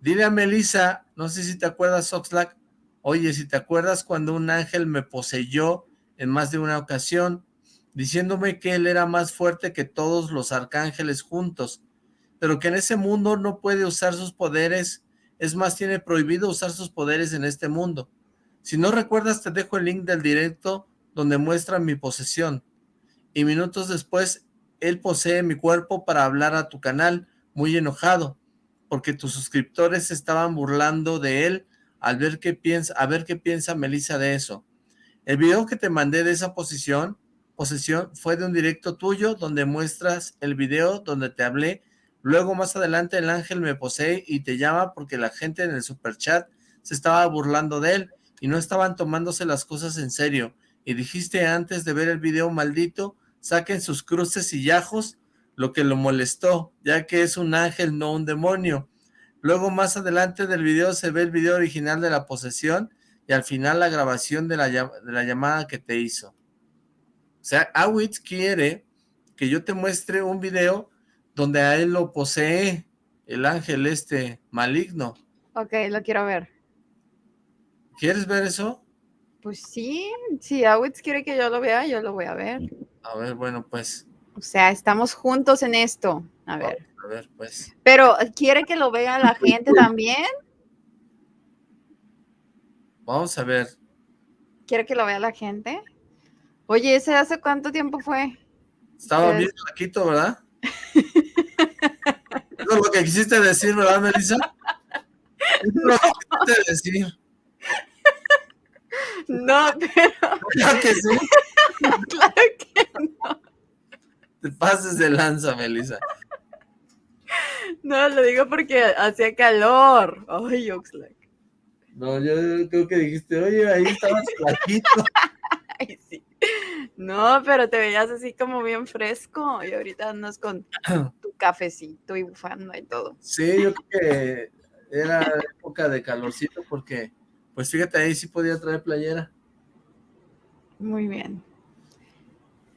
Dile a Melissa, no sé si te acuerdas, Oxlack, oye, si te acuerdas cuando un ángel me poseyó en más de una ocasión, diciéndome que él era más fuerte que todos los arcángeles juntos, pero que en ese mundo no puede usar sus poderes, es más, tiene prohibido usar sus poderes en este mundo. Si no recuerdas, te dejo el link del directo donde muestra mi posesión. Y minutos después, él posee mi cuerpo para hablar a tu canal, muy enojado, porque tus suscriptores estaban burlando de él al ver qué piensa, a ver qué piensa Melissa de eso. El video que te mandé de esa posición, posesión fue de un directo tuyo donde muestras el video donde te hablé. Luego más adelante el ángel me posee y te llama porque la gente en el superchat se estaba burlando de él y no estaban tomándose las cosas en serio y dijiste antes de ver el video maldito, saquen sus cruces y yajos, lo que lo molestó, ya que es un ángel, no un demonio. Luego más adelante del video se ve el video original de la posesión y al final la grabación de la, de la llamada que te hizo. O sea, Awitz quiere que yo te muestre un video donde a él lo posee el ángel este maligno.
Ok, lo quiero ver.
¿Quieres ver eso?
Pues sí, si Awitz quiere que yo lo vea, yo lo voy a ver.
A ver, bueno, pues.
O sea, estamos juntos en esto. A ver.
A ver, pues.
Pero, ¿quiere que lo vea la gente también?
Vamos a ver.
¿Quiere que lo vea la gente? Oye, ¿ese hace cuánto tiempo fue?
Estaba bien flaquito, ¿verdad? Eso es lo que quisiste decir, ¿verdad, Melissa? Eso es lo que quisiste decir.
No, pero...
Claro que sí.
claro que no.
Te pases de lanza, Melissa.
No, lo digo porque hacía calor. Ay, Oxlack.
No, yo creo que dijiste, oye, ahí estabas flaquito.
Ay, sí. No, pero te veías así como bien fresco y ahorita andas con tu cafecito y bufando y todo.
Sí, yo creo que era época de calorcito porque pues fíjate, ahí sí podía traer playera.
Muy bien.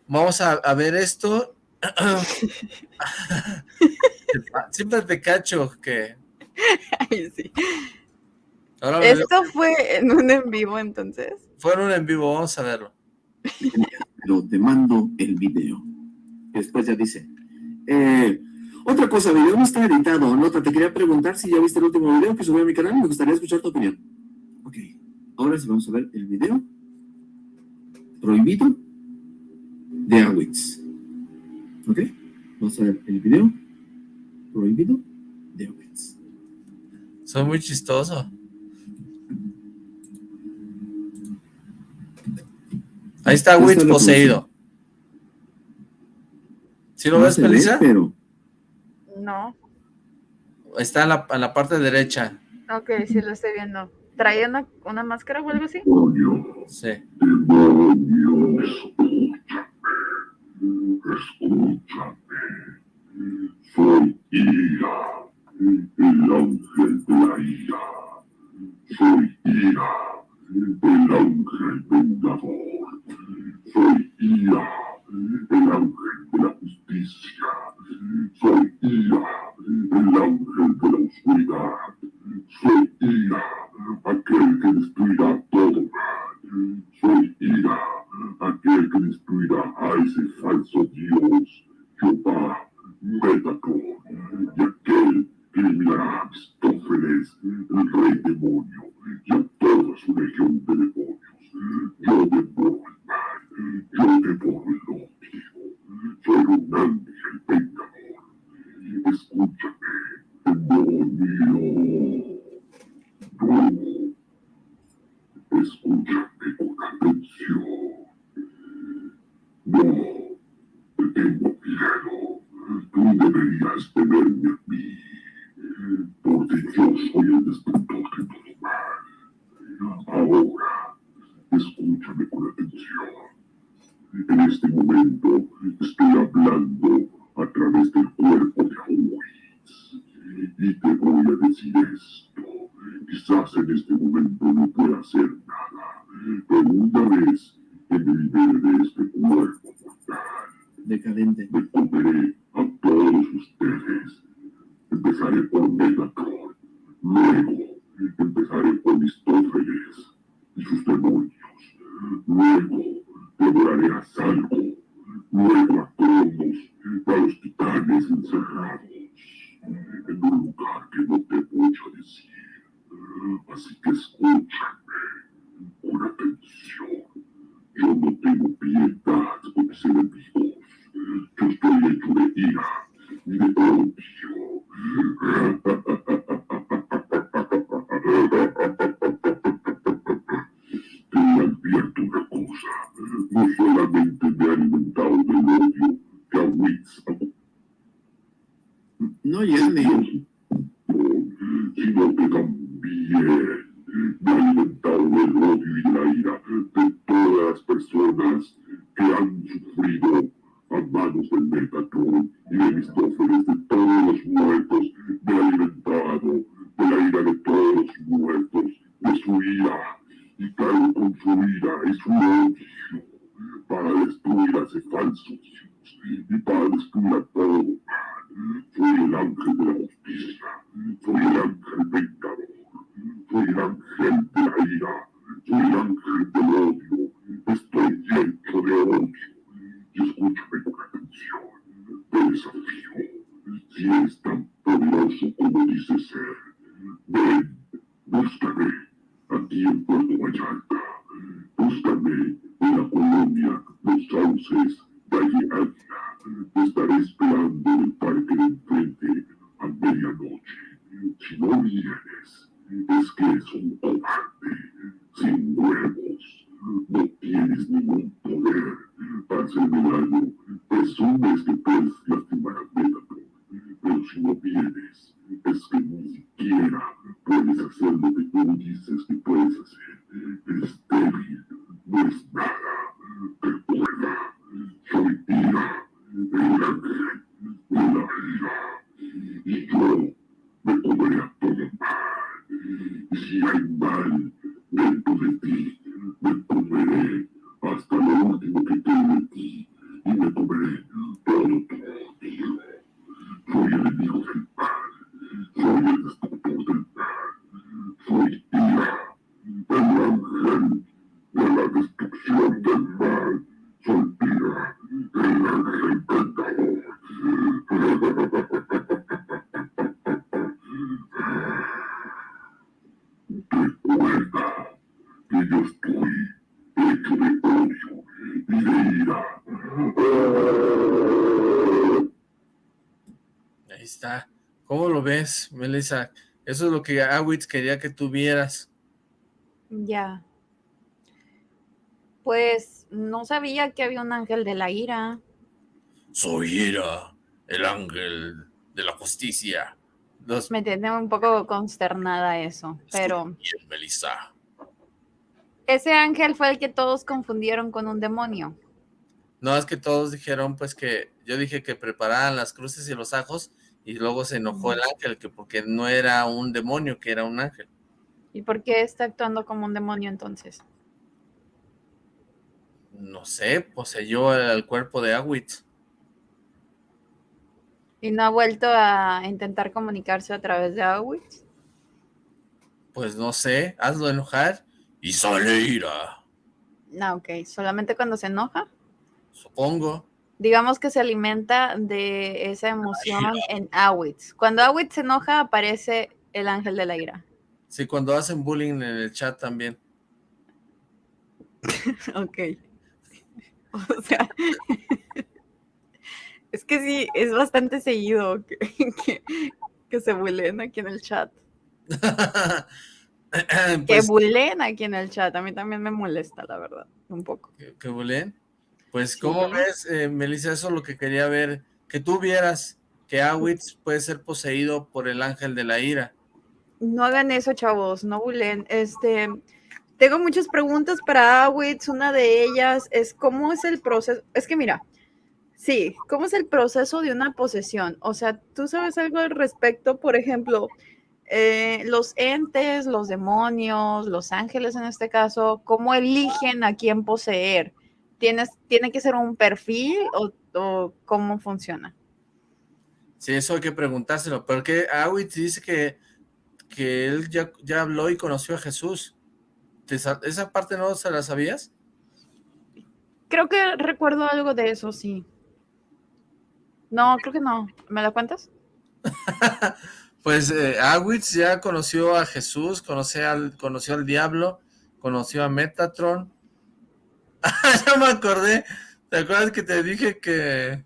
Vamos a, ver esto. Siempre te cacho que...
Ay, sí. ¿Esto fue en un en vivo entonces?
Fue en un en vivo, vamos a verlo.
Pero te mando el video. Después ya dice, eh, Otra cosa, video no está editado. Nota, te quería preguntar si ya viste el último video que subí a mi canal. Me gustaría escuchar tu opinión. Ok, ahora sí vamos a ver el video prohibido de Awitz. ¿Ok? Vamos a ver el video prohibido de.
Soy muy chistoso. Ahí está Witz poseído. ¿Sí lo ves, Melissa?
Pero... No.
Está en la, en la, parte derecha.
Ok, sí lo estoy viendo. ¿Traía una, una máscara o algo así?
Sí.
Escúchame. Soy Ira, el ángel de la ira. Soy Ira, el ángel vengador. Soy Ira, el ángel de la justicia. Soy Ira, el ángel de la oscuridad. Soy Ira, aquel que destruirá todo. Soy Ira, aquel que destruirá a ese falso Dios, Jehová, Metatron, y aquel que eliminará a Aristófeles, el rey demonio, y a toda su legión de demonios. Yo devoro el mal, yo devoro el odio. Soy un ángel vengador. Escúchame, demonio. No. Escúchame con atención. No, te tengo miedo. Tú deberías temerme a mí, porque yo soy el destructor de todo mal. Ahora, escúchame con atención. En este momento estoy hablando a través del cuerpo de Auris. Y te voy a decir esto. Quizás en este momento no pueda hacer nada, pero una vez que me libere de este cuerpo mortal,
decadente,
comeré a todos ustedes. Empezaré por Megatron, luego empezaré por Aristófeles y sus demonios, luego devoraré a Salvo, luego a Cronos, a los titanes encerrados en un lugar que no te voy a decir. Así que escúchame con atención. Yo no tengo piedad con mis enemigos. Yo estoy hecho de ira y de
está. ¿Cómo lo ves, Melissa? Eso es lo que Awitz quería que tuvieras.
Ya. Pues no sabía que había un ángel de la ira.
Soy Ira, el ángel de la justicia. Los...
Me tiene un poco consternada eso, pero...
Bien, Melissa.
Ese ángel fue el que todos confundieron con un demonio.
No, es que todos dijeron, pues que yo dije que prepararan las cruces y los ajos y luego se enojó el ángel, que porque no era un demonio, que era un ángel.
¿Y por qué está actuando como un demonio entonces?
No sé, poseyó el cuerpo de Awitz.
¿Y no ha vuelto a intentar comunicarse a través de Awitz?
Pues no sé, hazlo enojar y sale ira.
No, ok, ¿solamente cuando se enoja?
Supongo.
Digamos que se alimenta de esa emoción en Awitz. Cuando Awitz se enoja, aparece el ángel de la ira.
Sí, cuando hacen bullying en el chat también.
ok. O sea, es que sí, es bastante seguido que, que, que se bulleen aquí en el chat. que
Pues,
bulleen aquí en el chat. A mí también me molesta, la verdad, un poco.
¿Que, que? Pues. ¿cómo ves, eh, Melissa? Eso es lo que quería ver. Que tú vieras que Awitz puede ser poseído por el ángel de la ira.
No hagan eso, chavos, no bulleen. Este, tengo muchas preguntas para Awitz. Una de ellas es cómo es el proceso. Es que mira, sí, ¿cómo es el proceso de una posesión? O sea, ¿tú sabes algo al respecto? Por ejemplo, eh, los entes, los demonios, los ángeles en este caso, ¿cómo eligen a quién poseer? ¿Tienes, ¿Tiene que ser un perfil o, o cómo funciona?
Sí, eso hay que preguntárselo. Porque Awitz dice que, que él ya, ya habló y conoció a Jesús. ¿Te sa- ¿Esa parte no se la sabías?
Creo que recuerdo algo de eso, sí. No, creo que no. ¿Me la cuentas?
Pues eh, Awitz ya conoció a Jesús, conoció al, conoció al diablo, conoció a Metatron. ya me acordé. ¿Te acuerdas que te dije que,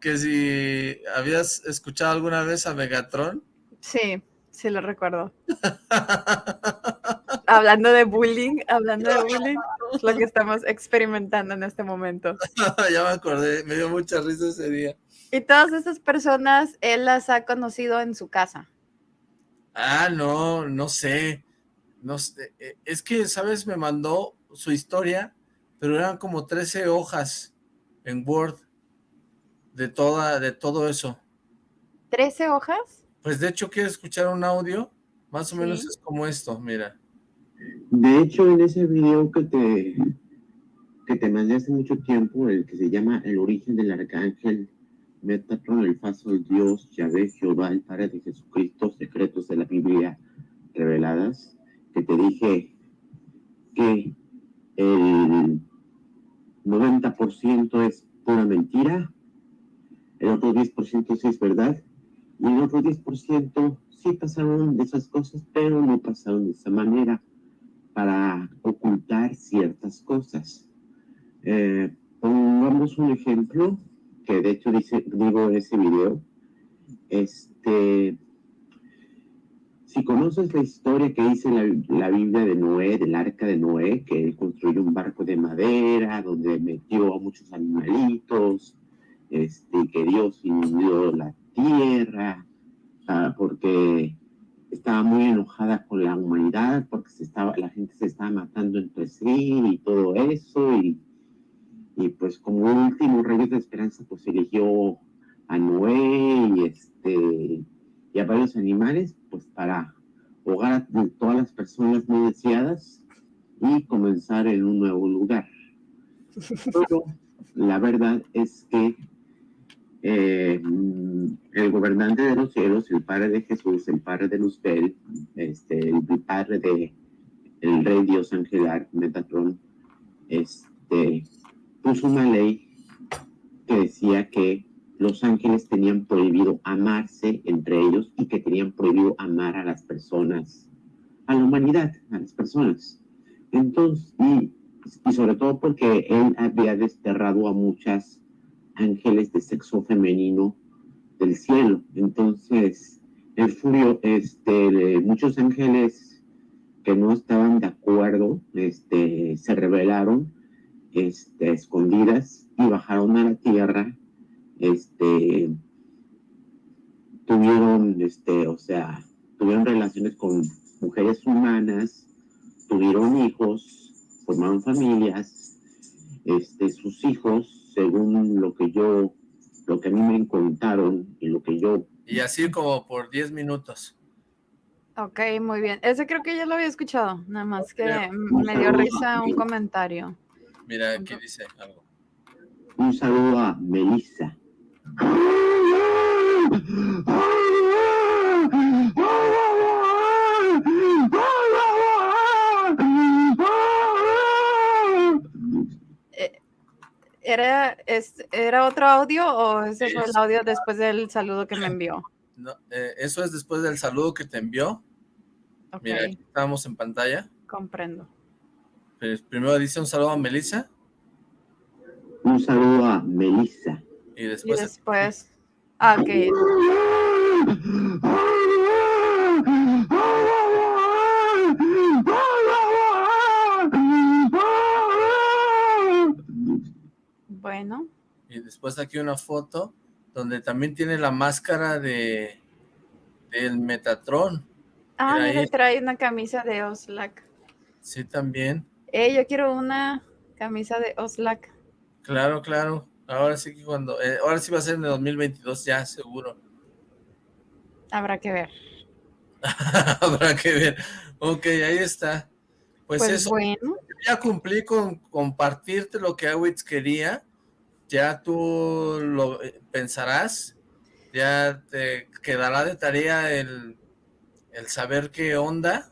que si habías escuchado alguna vez a Megatron?
Sí, sí lo recuerdo. hablando de bullying, hablando de bullying, es lo que estamos experimentando en este momento.
ya me acordé, me dio mucha risa ese día.
Y todas esas personas, él las ha conocido en su casa.
Ah, no, no sé. No sé. eh, Es que, ¿sabes? Me mandó su historia, pero eran como 13 hojas en Word de toda, de todo eso.
¿13 hojas?
Pues de hecho, ¿quieres escuchar un audio? Más o
Sí.
menos es como esto, mira.
De hecho, en ese video que te, que te mandé hace mucho tiempo, el que se llama El origen del arcángel, Metatron, el falso Dios, Yahvé, Jehová, el Padre de Jesucristo, secretos de la Biblia reveladas, que te dije que el 90% es pura mentira, el otro 10% sí es verdad, y el otro 10% sí pasaron de esas cosas, pero no pasaron de esa manera para ocultar ciertas cosas. Eh, pongamos un ejemplo, que de hecho dice, digo en ese video, este, si conoces la historia que dice la, la Biblia de Noé, del arca de Noé, que él construyó un barco de madera, donde metió a muchos animalitos, este, que Dios inundó la tierra, porque estaba muy enojada con la humanidad porque se estaba, la gente se estaba matando entre sí y todo eso y, y pues como último rayo de esperanza pues eligió a Noé y este y a varios animales pues para ahogar a todas las personas no deseadas y comenzar en un nuevo lugar. Pero la verdad es que eh, el gobernante de los cielos, el Padre de Jesús, el Padre de Luzbel, este, el Padre de el Rey Dios Angelar, Metatron, este, puso una ley que decía que los ángeles tenían prohibido amarse entre ellos y que tenían prohibido amar a las personas, a la humanidad, a las personas, Entonces, y, sobre todo porque él había desterrado a muchas ángeles de sexo femenino del cielo. Entonces, el furio, este, muchos ángeles que no estaban de acuerdo, este, se rebelaron, este, escondidas y bajaron a la tierra, este, tuvieron, este, o sea, tuvieron relaciones con mujeres humanas, tuvieron hijos, formaron familias, este, sus hijos, según lo que yo, lo que a mí me contaron y lo que yo...
Y así como por 10 minutos.
Ok, muy bien. Ese creo que ya lo había escuchado, nada más que me dio risa un comentario.
Mira, aquí dice algo.
Un saludo a Melissa.
¿Era, es, ¿Era otro audio o ese fue el audio después del saludo que me envió?
No, eh, eso es después del saludo que te envió.
Ok,
Mira, aquí estamos en pantalla.
comprendo.
Pues, primero dice un saludo a Melissa
Un saludo a Melissa.
Y
Y
después...
después... Ah, ok. Bueno,
Y después aquí una foto donde también tiene la máscara de del Metatron.
ah,
Mira
trae una camisa de Oslak.
Sí, también.
Eh, yo quiero una camisa de Oslak.
Claro, claro. Ahora sí que cuando... eh, ahora sí va a ser en el 2022 ya, seguro.
Habrá que ver.
Habrá que ver. Ok, ahí está. Pues,
Pues,
eso,
bueno,
ya cumplí con compartirte lo que Awitz quería. Ya tú lo eh, pensarás. Ya te quedará de tarea el, el saber qué onda.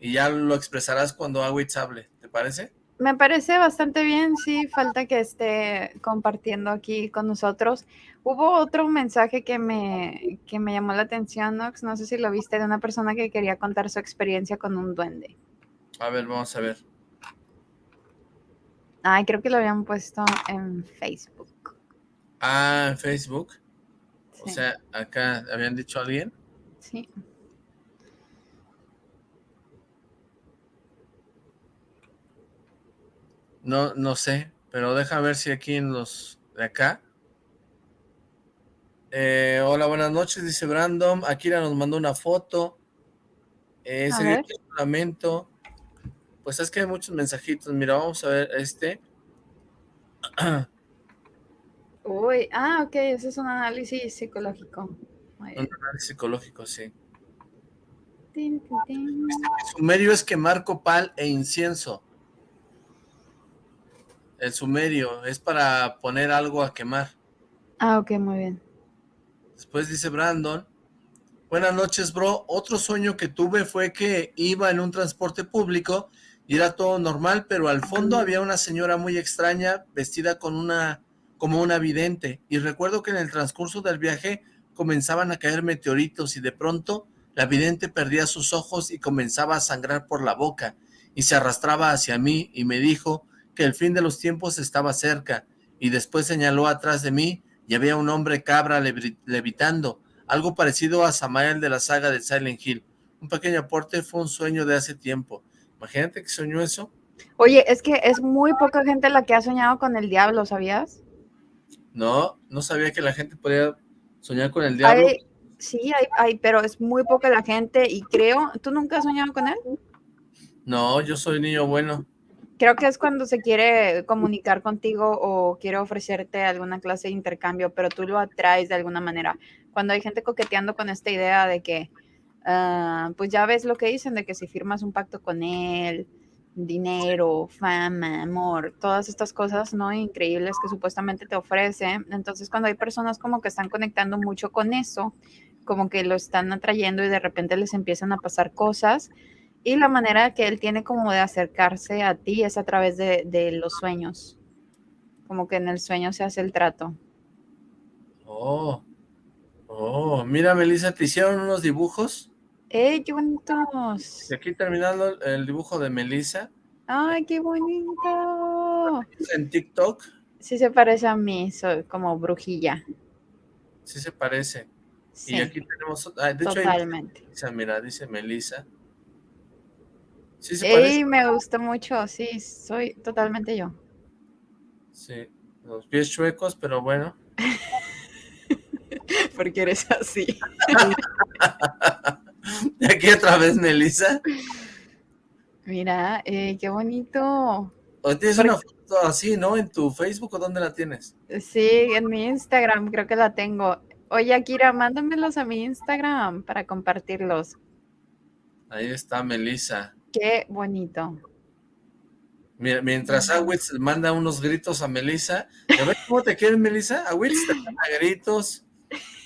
Y ya lo expresarás cuando Awitz hable. ¿Te parece?
Me parece bastante bien. Sí, falta que esté compartiendo aquí con nosotros. Hubo otro mensaje que me, que me llamó la atención, Nox. No sé si lo viste, de una persona que quería contar su experiencia con un duende.
A ver, vamos a ver.
Ay, creo que lo habían puesto en Facebook.
Ah, en Facebook. O sea, acá habían dicho a alguien.
sí.
No, no sé, pero deja ver si aquí en los de acá. Eh, hola, buenas noches, dice Brandon. Akira nos mandó una foto. Eh,
A ver.
un lamento. Pues es que hay muchos mensajitos. Mira, vamos a ver este.
Uy, ah, ok, ese es un análisis psicológico. Muy.
Un análisis psicológico, sí.
Tin, tin, tin.
El sumerio es quemar copal e incienso. El sumerio es para poner algo a quemar.
Ah, ok, muy bien.
Después dice Brandon, buenas noches bro, otro sueño que tuve fue que iba en un transporte público y era todo normal, pero al fondo había una señora muy extraña vestida con una, como una vidente y recuerdo que en el transcurso del viaje comenzaban a caer meteoritos y de pronto la vidente perdía sus ojos y comenzaba a sangrar por la boca y se arrastraba hacia mí y me dijo que el fin de los tiempos estaba cerca y después señaló atrás de mí y había un hombre cabra levi- levitando, algo parecido a Samael de la saga de Silent Hill. Un pequeño aporte fue un sueño de hace tiempo. Imagínate que soñó eso.
Oye, es que es muy poca gente la que ha soñado con el diablo, ¿sabías?
No, no sabía que la gente podía soñar con el diablo.
Hay- sí, hay, hay, pero es muy poca la gente y creo, ¿tú nunca has soñado con él?
No, yo soy niño bueno.
Creo que es cuando se quiere comunicar contigo o quiere ofrecerte alguna clase de intercambio, pero tú lo atraes de alguna manera. Cuando hay gente coqueteando con esta idea de que, ah, pues ya ves lo que dicen, de que si firmas un pacto con él, dinero, fama, amor, todas estas cosas, ¿no? Increíbles que supuestamente te ofrece. Entonces, cuando hay personas como que están conectando mucho con eso, como que lo están atrayendo y de repente les empiezan a pasar cosas, y la manera que él tiene como de acercarse a ti es a través de, de los sueños. Como que en el sueño se hace el trato.
Oh, oh, mira, Melissa, te hicieron unos dibujos.
¡Ey, qué bonitos!
Y aquí terminando el dibujo de Melissa,
Ay, qué bonito.
En TikTok,
Sí se parece a mí, soy como brujilla.
sí se parece.
Sí,
Y aquí tenemos, ah, de hecho,
totalmente.
dice, mira, dice Melissa. Sí se.
Ey, me gustó mucho, sí, soy totalmente yo.
Sí, los pies chuecos, pero bueno.
Porque eres así.
Y aquí otra vez Melissa.
Mira, eh, qué bonito.
¿O tienes
Porque-
una foto así, no? ¿En tu Facebook o dónde la tienes?
Sí, en mi Instagram creo que la tengo. Oye, Akira, mándamelos a mi Instagram para compartirlos.
Ahí está Melissa.
Qué bonito.
Mira, mientras Awitz manda unos gritos a Melissa. ¿Ya ves cómo te quieren, Melissa? Awitz te manda gritos.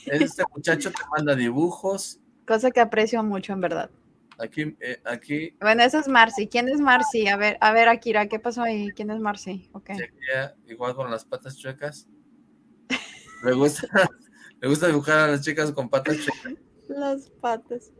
Este muchacho te manda dibujos.
Cosa que aprecio mucho, en verdad.
Aquí, eh, aquí,
Bueno, esa es Marcy. ¿Quién es Marcy? A ver, a ver, Akira, ¿qué pasó ahí? ¿Quién es Marcy? Ok.
y aquí, eh, igual con las patas chuecas. Le gusta, le gusta dibujar a las chicas con patas chuecas.
Las patas.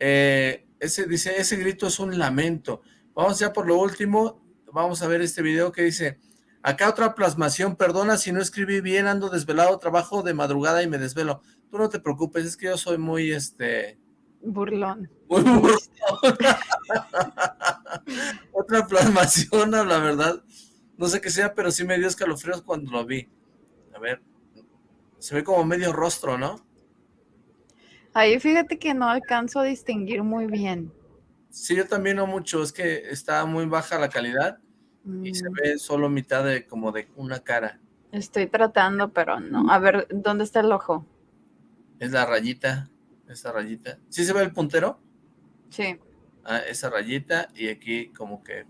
Eh, ese dice, ese grito es un lamento. Vamos ya por lo último. Vamos a ver este video que dice, acá otra plasmación, perdona si no escribí bien, ando desvelado, trabajo de madrugada y me desvelo. Tú no te preocupes, es que yo soy muy, este,
Burlón.
muy burlón. otra plasmación, la verdad. No sé qué sea, pero sí me dio escalofríos cuando lo vi. A ver, se ve como medio rostro, ¿no?
Ahí fíjate que no alcanzo a distinguir muy bien.
Sí, yo también no mucho, es que está muy baja la calidad. y se
Mm,
ve solo mitad de como de una cara.
Estoy tratando, pero no. A ver, ¿dónde está el ojo?
Es la rayita, esa rayita. ¿Sí se ve el puntero?
Sí.
Ah, esa rayita y aquí como que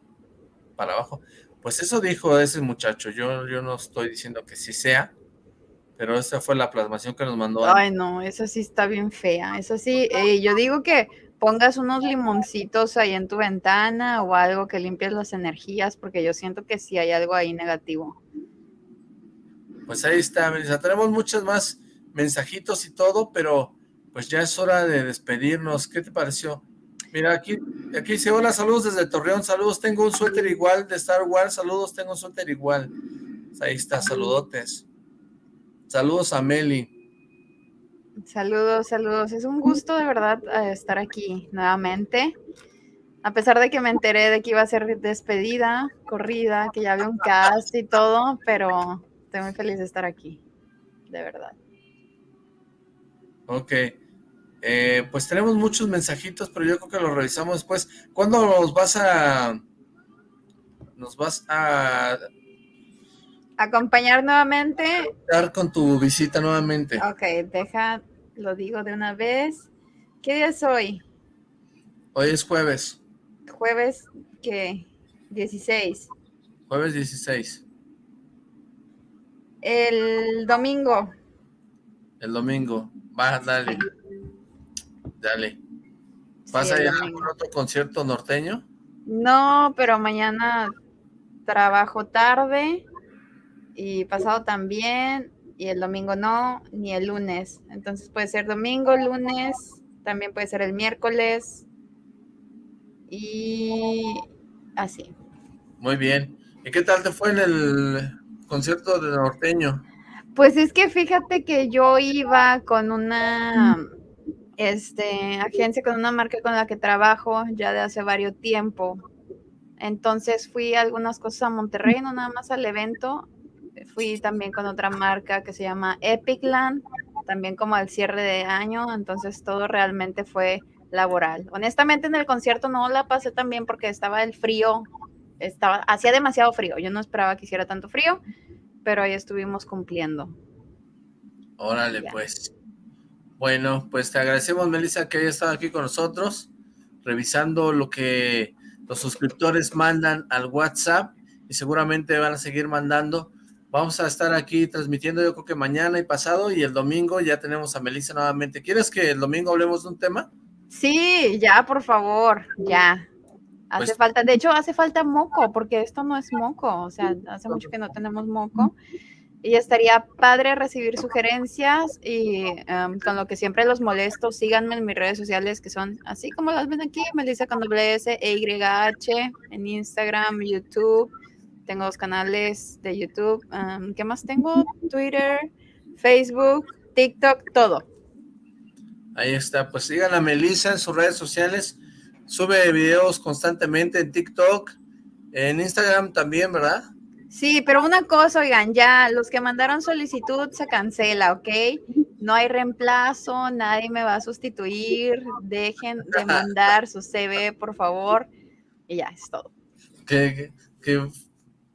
para abajo. Pues eso dijo ese muchacho. Yo, yo no estoy diciendo que sí sea, pero esa fue la plasmación que nos mandó.
Ay, no, esa sí está bien fea. Esa sí, eh, yo digo que pongas unos limoncitos ahí en tu ventana o algo que limpies las energías, porque yo siento que sí hay algo ahí negativo.
Pues ahí está, Melissa. Tenemos muchos más mensajitos y todo, pero pues ya es hora de despedirnos. ¿Qué te pareció? Mira, aquí, aquí dice, hola, saludos desde Torreón, saludos, tengo un suéter igual de Star Wars, saludos, tengo un suéter igual. Pues ahí está, saludotes. Saludos a Meli.
Saludos, saludos. Es un gusto de verdad eh, estar aquí nuevamente. A pesar de que me enteré de que iba a ser despedida, corrida, que ya había un cast y todo, pero estoy muy feliz de estar aquí. De verdad.
Ok. Eh, pues tenemos muchos mensajitos, pero yo creo que los revisamos después. ¿Cuándo nos vas a... nos vas a
Acompañar nuevamente
dar con tu visita nuevamente?
Ok, deja, lo digo de una vez. ¿Qué día es hoy?
Hoy es jueves,
Jueves, ¿qué? 16.
jueves 16.
El domingo.
El domingo. Va, dale. Dale. ¿Vas
Sí,
a ir a algún otro concierto norteño?
No, pero mañana trabajo tarde y pasado también y el domingo no, ni el lunes. Entonces puede ser domingo, lunes, también puede ser el miércoles y así.
Muy bien. ¿Y qué tal te fue en el concierto de norteño?
Pues es que fíjate que yo iba con una este, agencia, con una marca con la que trabajo ya de hace varios tiempo. Entonces fui a algunas cosas a Monterrey, no nada más al evento. Fui también con otra marca que se llama Epicland, también como al cierre de año. Entonces todo realmente fue laboral. Honestamente en el concierto no la pasé tan bien porque estaba el frío, estaba, hacía demasiado frío. Yo no esperaba que hiciera tanto frío, pero ahí estuvimos cumpliendo.
Órale, pues. Bueno, pues te agradecemos, Melissa, que hayas estado aquí con nosotros, revisando lo que los suscriptores mandan al WhatsApp y seguramente van a seguir mandando. Vamos a estar aquí transmitiendo yo creo que mañana y pasado y el domingo ya tenemos a Melissa nuevamente. ¿Quieres que el domingo hablemos de un tema?
Sí, ya, por favor, ya. Hace
Pues-
falta, de hecho, hace falta moco, porque esto no es moco, o sea, hace mucho que no tenemos moco. Y estaría padre recibir sugerencias y em, con lo que siempre los molesto, síganme en mis redes sociales que son así como las ven aquí, Melissa con doble S, E Y H, en Instagram, YouTube. Tengo dos canales de YouTube. ¿Qué más tengo? Twitter, Facebook, TikTok, todo.
Ahí está, pues sigan a Melissa en sus redes sociales, sube videos constantemente en TikTok, en Instagram también, ¿verdad?
Sí, pero una cosa, oigan, ya los que mandaron solicitud se cancela, ¿ok? No hay reemplazo, nadie me va a sustituir, dejen de mandar su CV, por favor, y ya, es todo.
Qué, qué- qué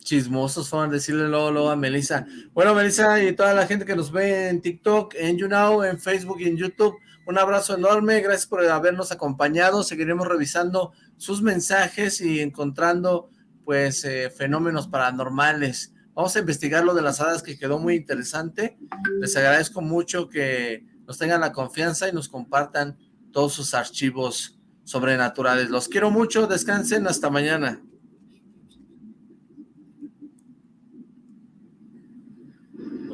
chismosos fueron decirle luego, luego a Melissa. Bueno, Melissa y toda la gente que nos ve en TikTok, en YouNow, en Facebook y en YouTube, un abrazo enorme, gracias por habernos acompañado, seguiremos revisando sus mensajes y encontrando pues eh, fenómenos paranormales. Vamos a investigar lo de las hadas que quedó muy interesante. Les agradezco mucho que nos tengan la confianza y nos compartan todos sus archivos sobrenaturales. Los quiero mucho, descansen, hasta mañana.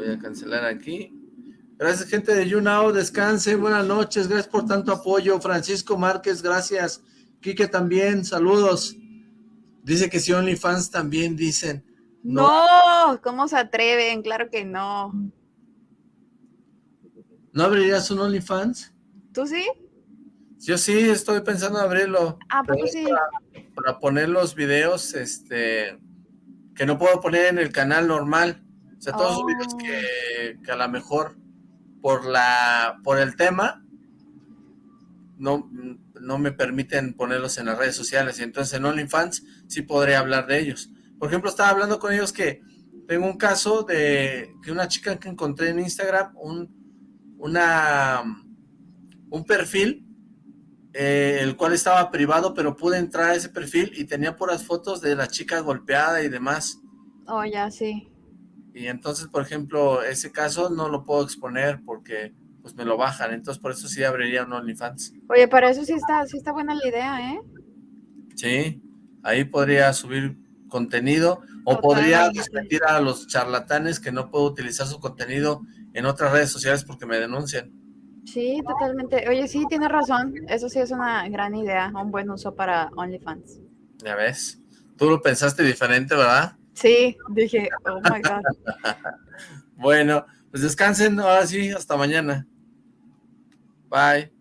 Voy a cancelar aquí. Gracias, gente de YouNow. Descansen. Buenas noches. Gracias por tanto apoyo. Francisco Márquez, gracias. Quique también. Saludos. Dice que si OnlyFans también dicen.
No, ¿cómo se atreven? Claro que no.
¿No abrirías un OnlyFans?
¿Tú sí?
Yo sí, estoy pensando en abrirlo.
Ah,
pero
pues sí.
Para, para poner los videos, este, que no puedo poner en el canal normal. O sea, todos los videos
Oh.
que, que a lo mejor por la, por el tema, no, no me permiten ponerlos en las redes sociales. Y entonces en OnlyFans sí podré hablar de ellos. Por ejemplo, estaba hablando con ellos que tengo un caso de que una chica que encontré en Instagram, un, una, un perfil, eh, el cual estaba privado, pero pude entrar a ese perfil y tenía puras fotos de la chica golpeada y demás.
Oh, ya, sí.
Y entonces, por ejemplo, ese caso no lo puedo exponer porque pues me lo bajan. Entonces, por eso sí abriría un OnlyFans.
Oye, para eso sí está, sí está buena la idea, ¿eh?
Sí, ahí podría subir contenido o podría desmentir a los charlatanes que no puedo utilizar su contenido en otras redes sociales porque me denuncian.
Sí, totalmente. Oye, sí, tienes razón. Eso sí es una gran idea, un buen uso para OnlyFans.
Ya ves. Tú lo pensaste diferente, ¿verdad?
Sí, dije, oh my God.
Bueno, pues descansen. Ahora sí, hasta mañana. Bye.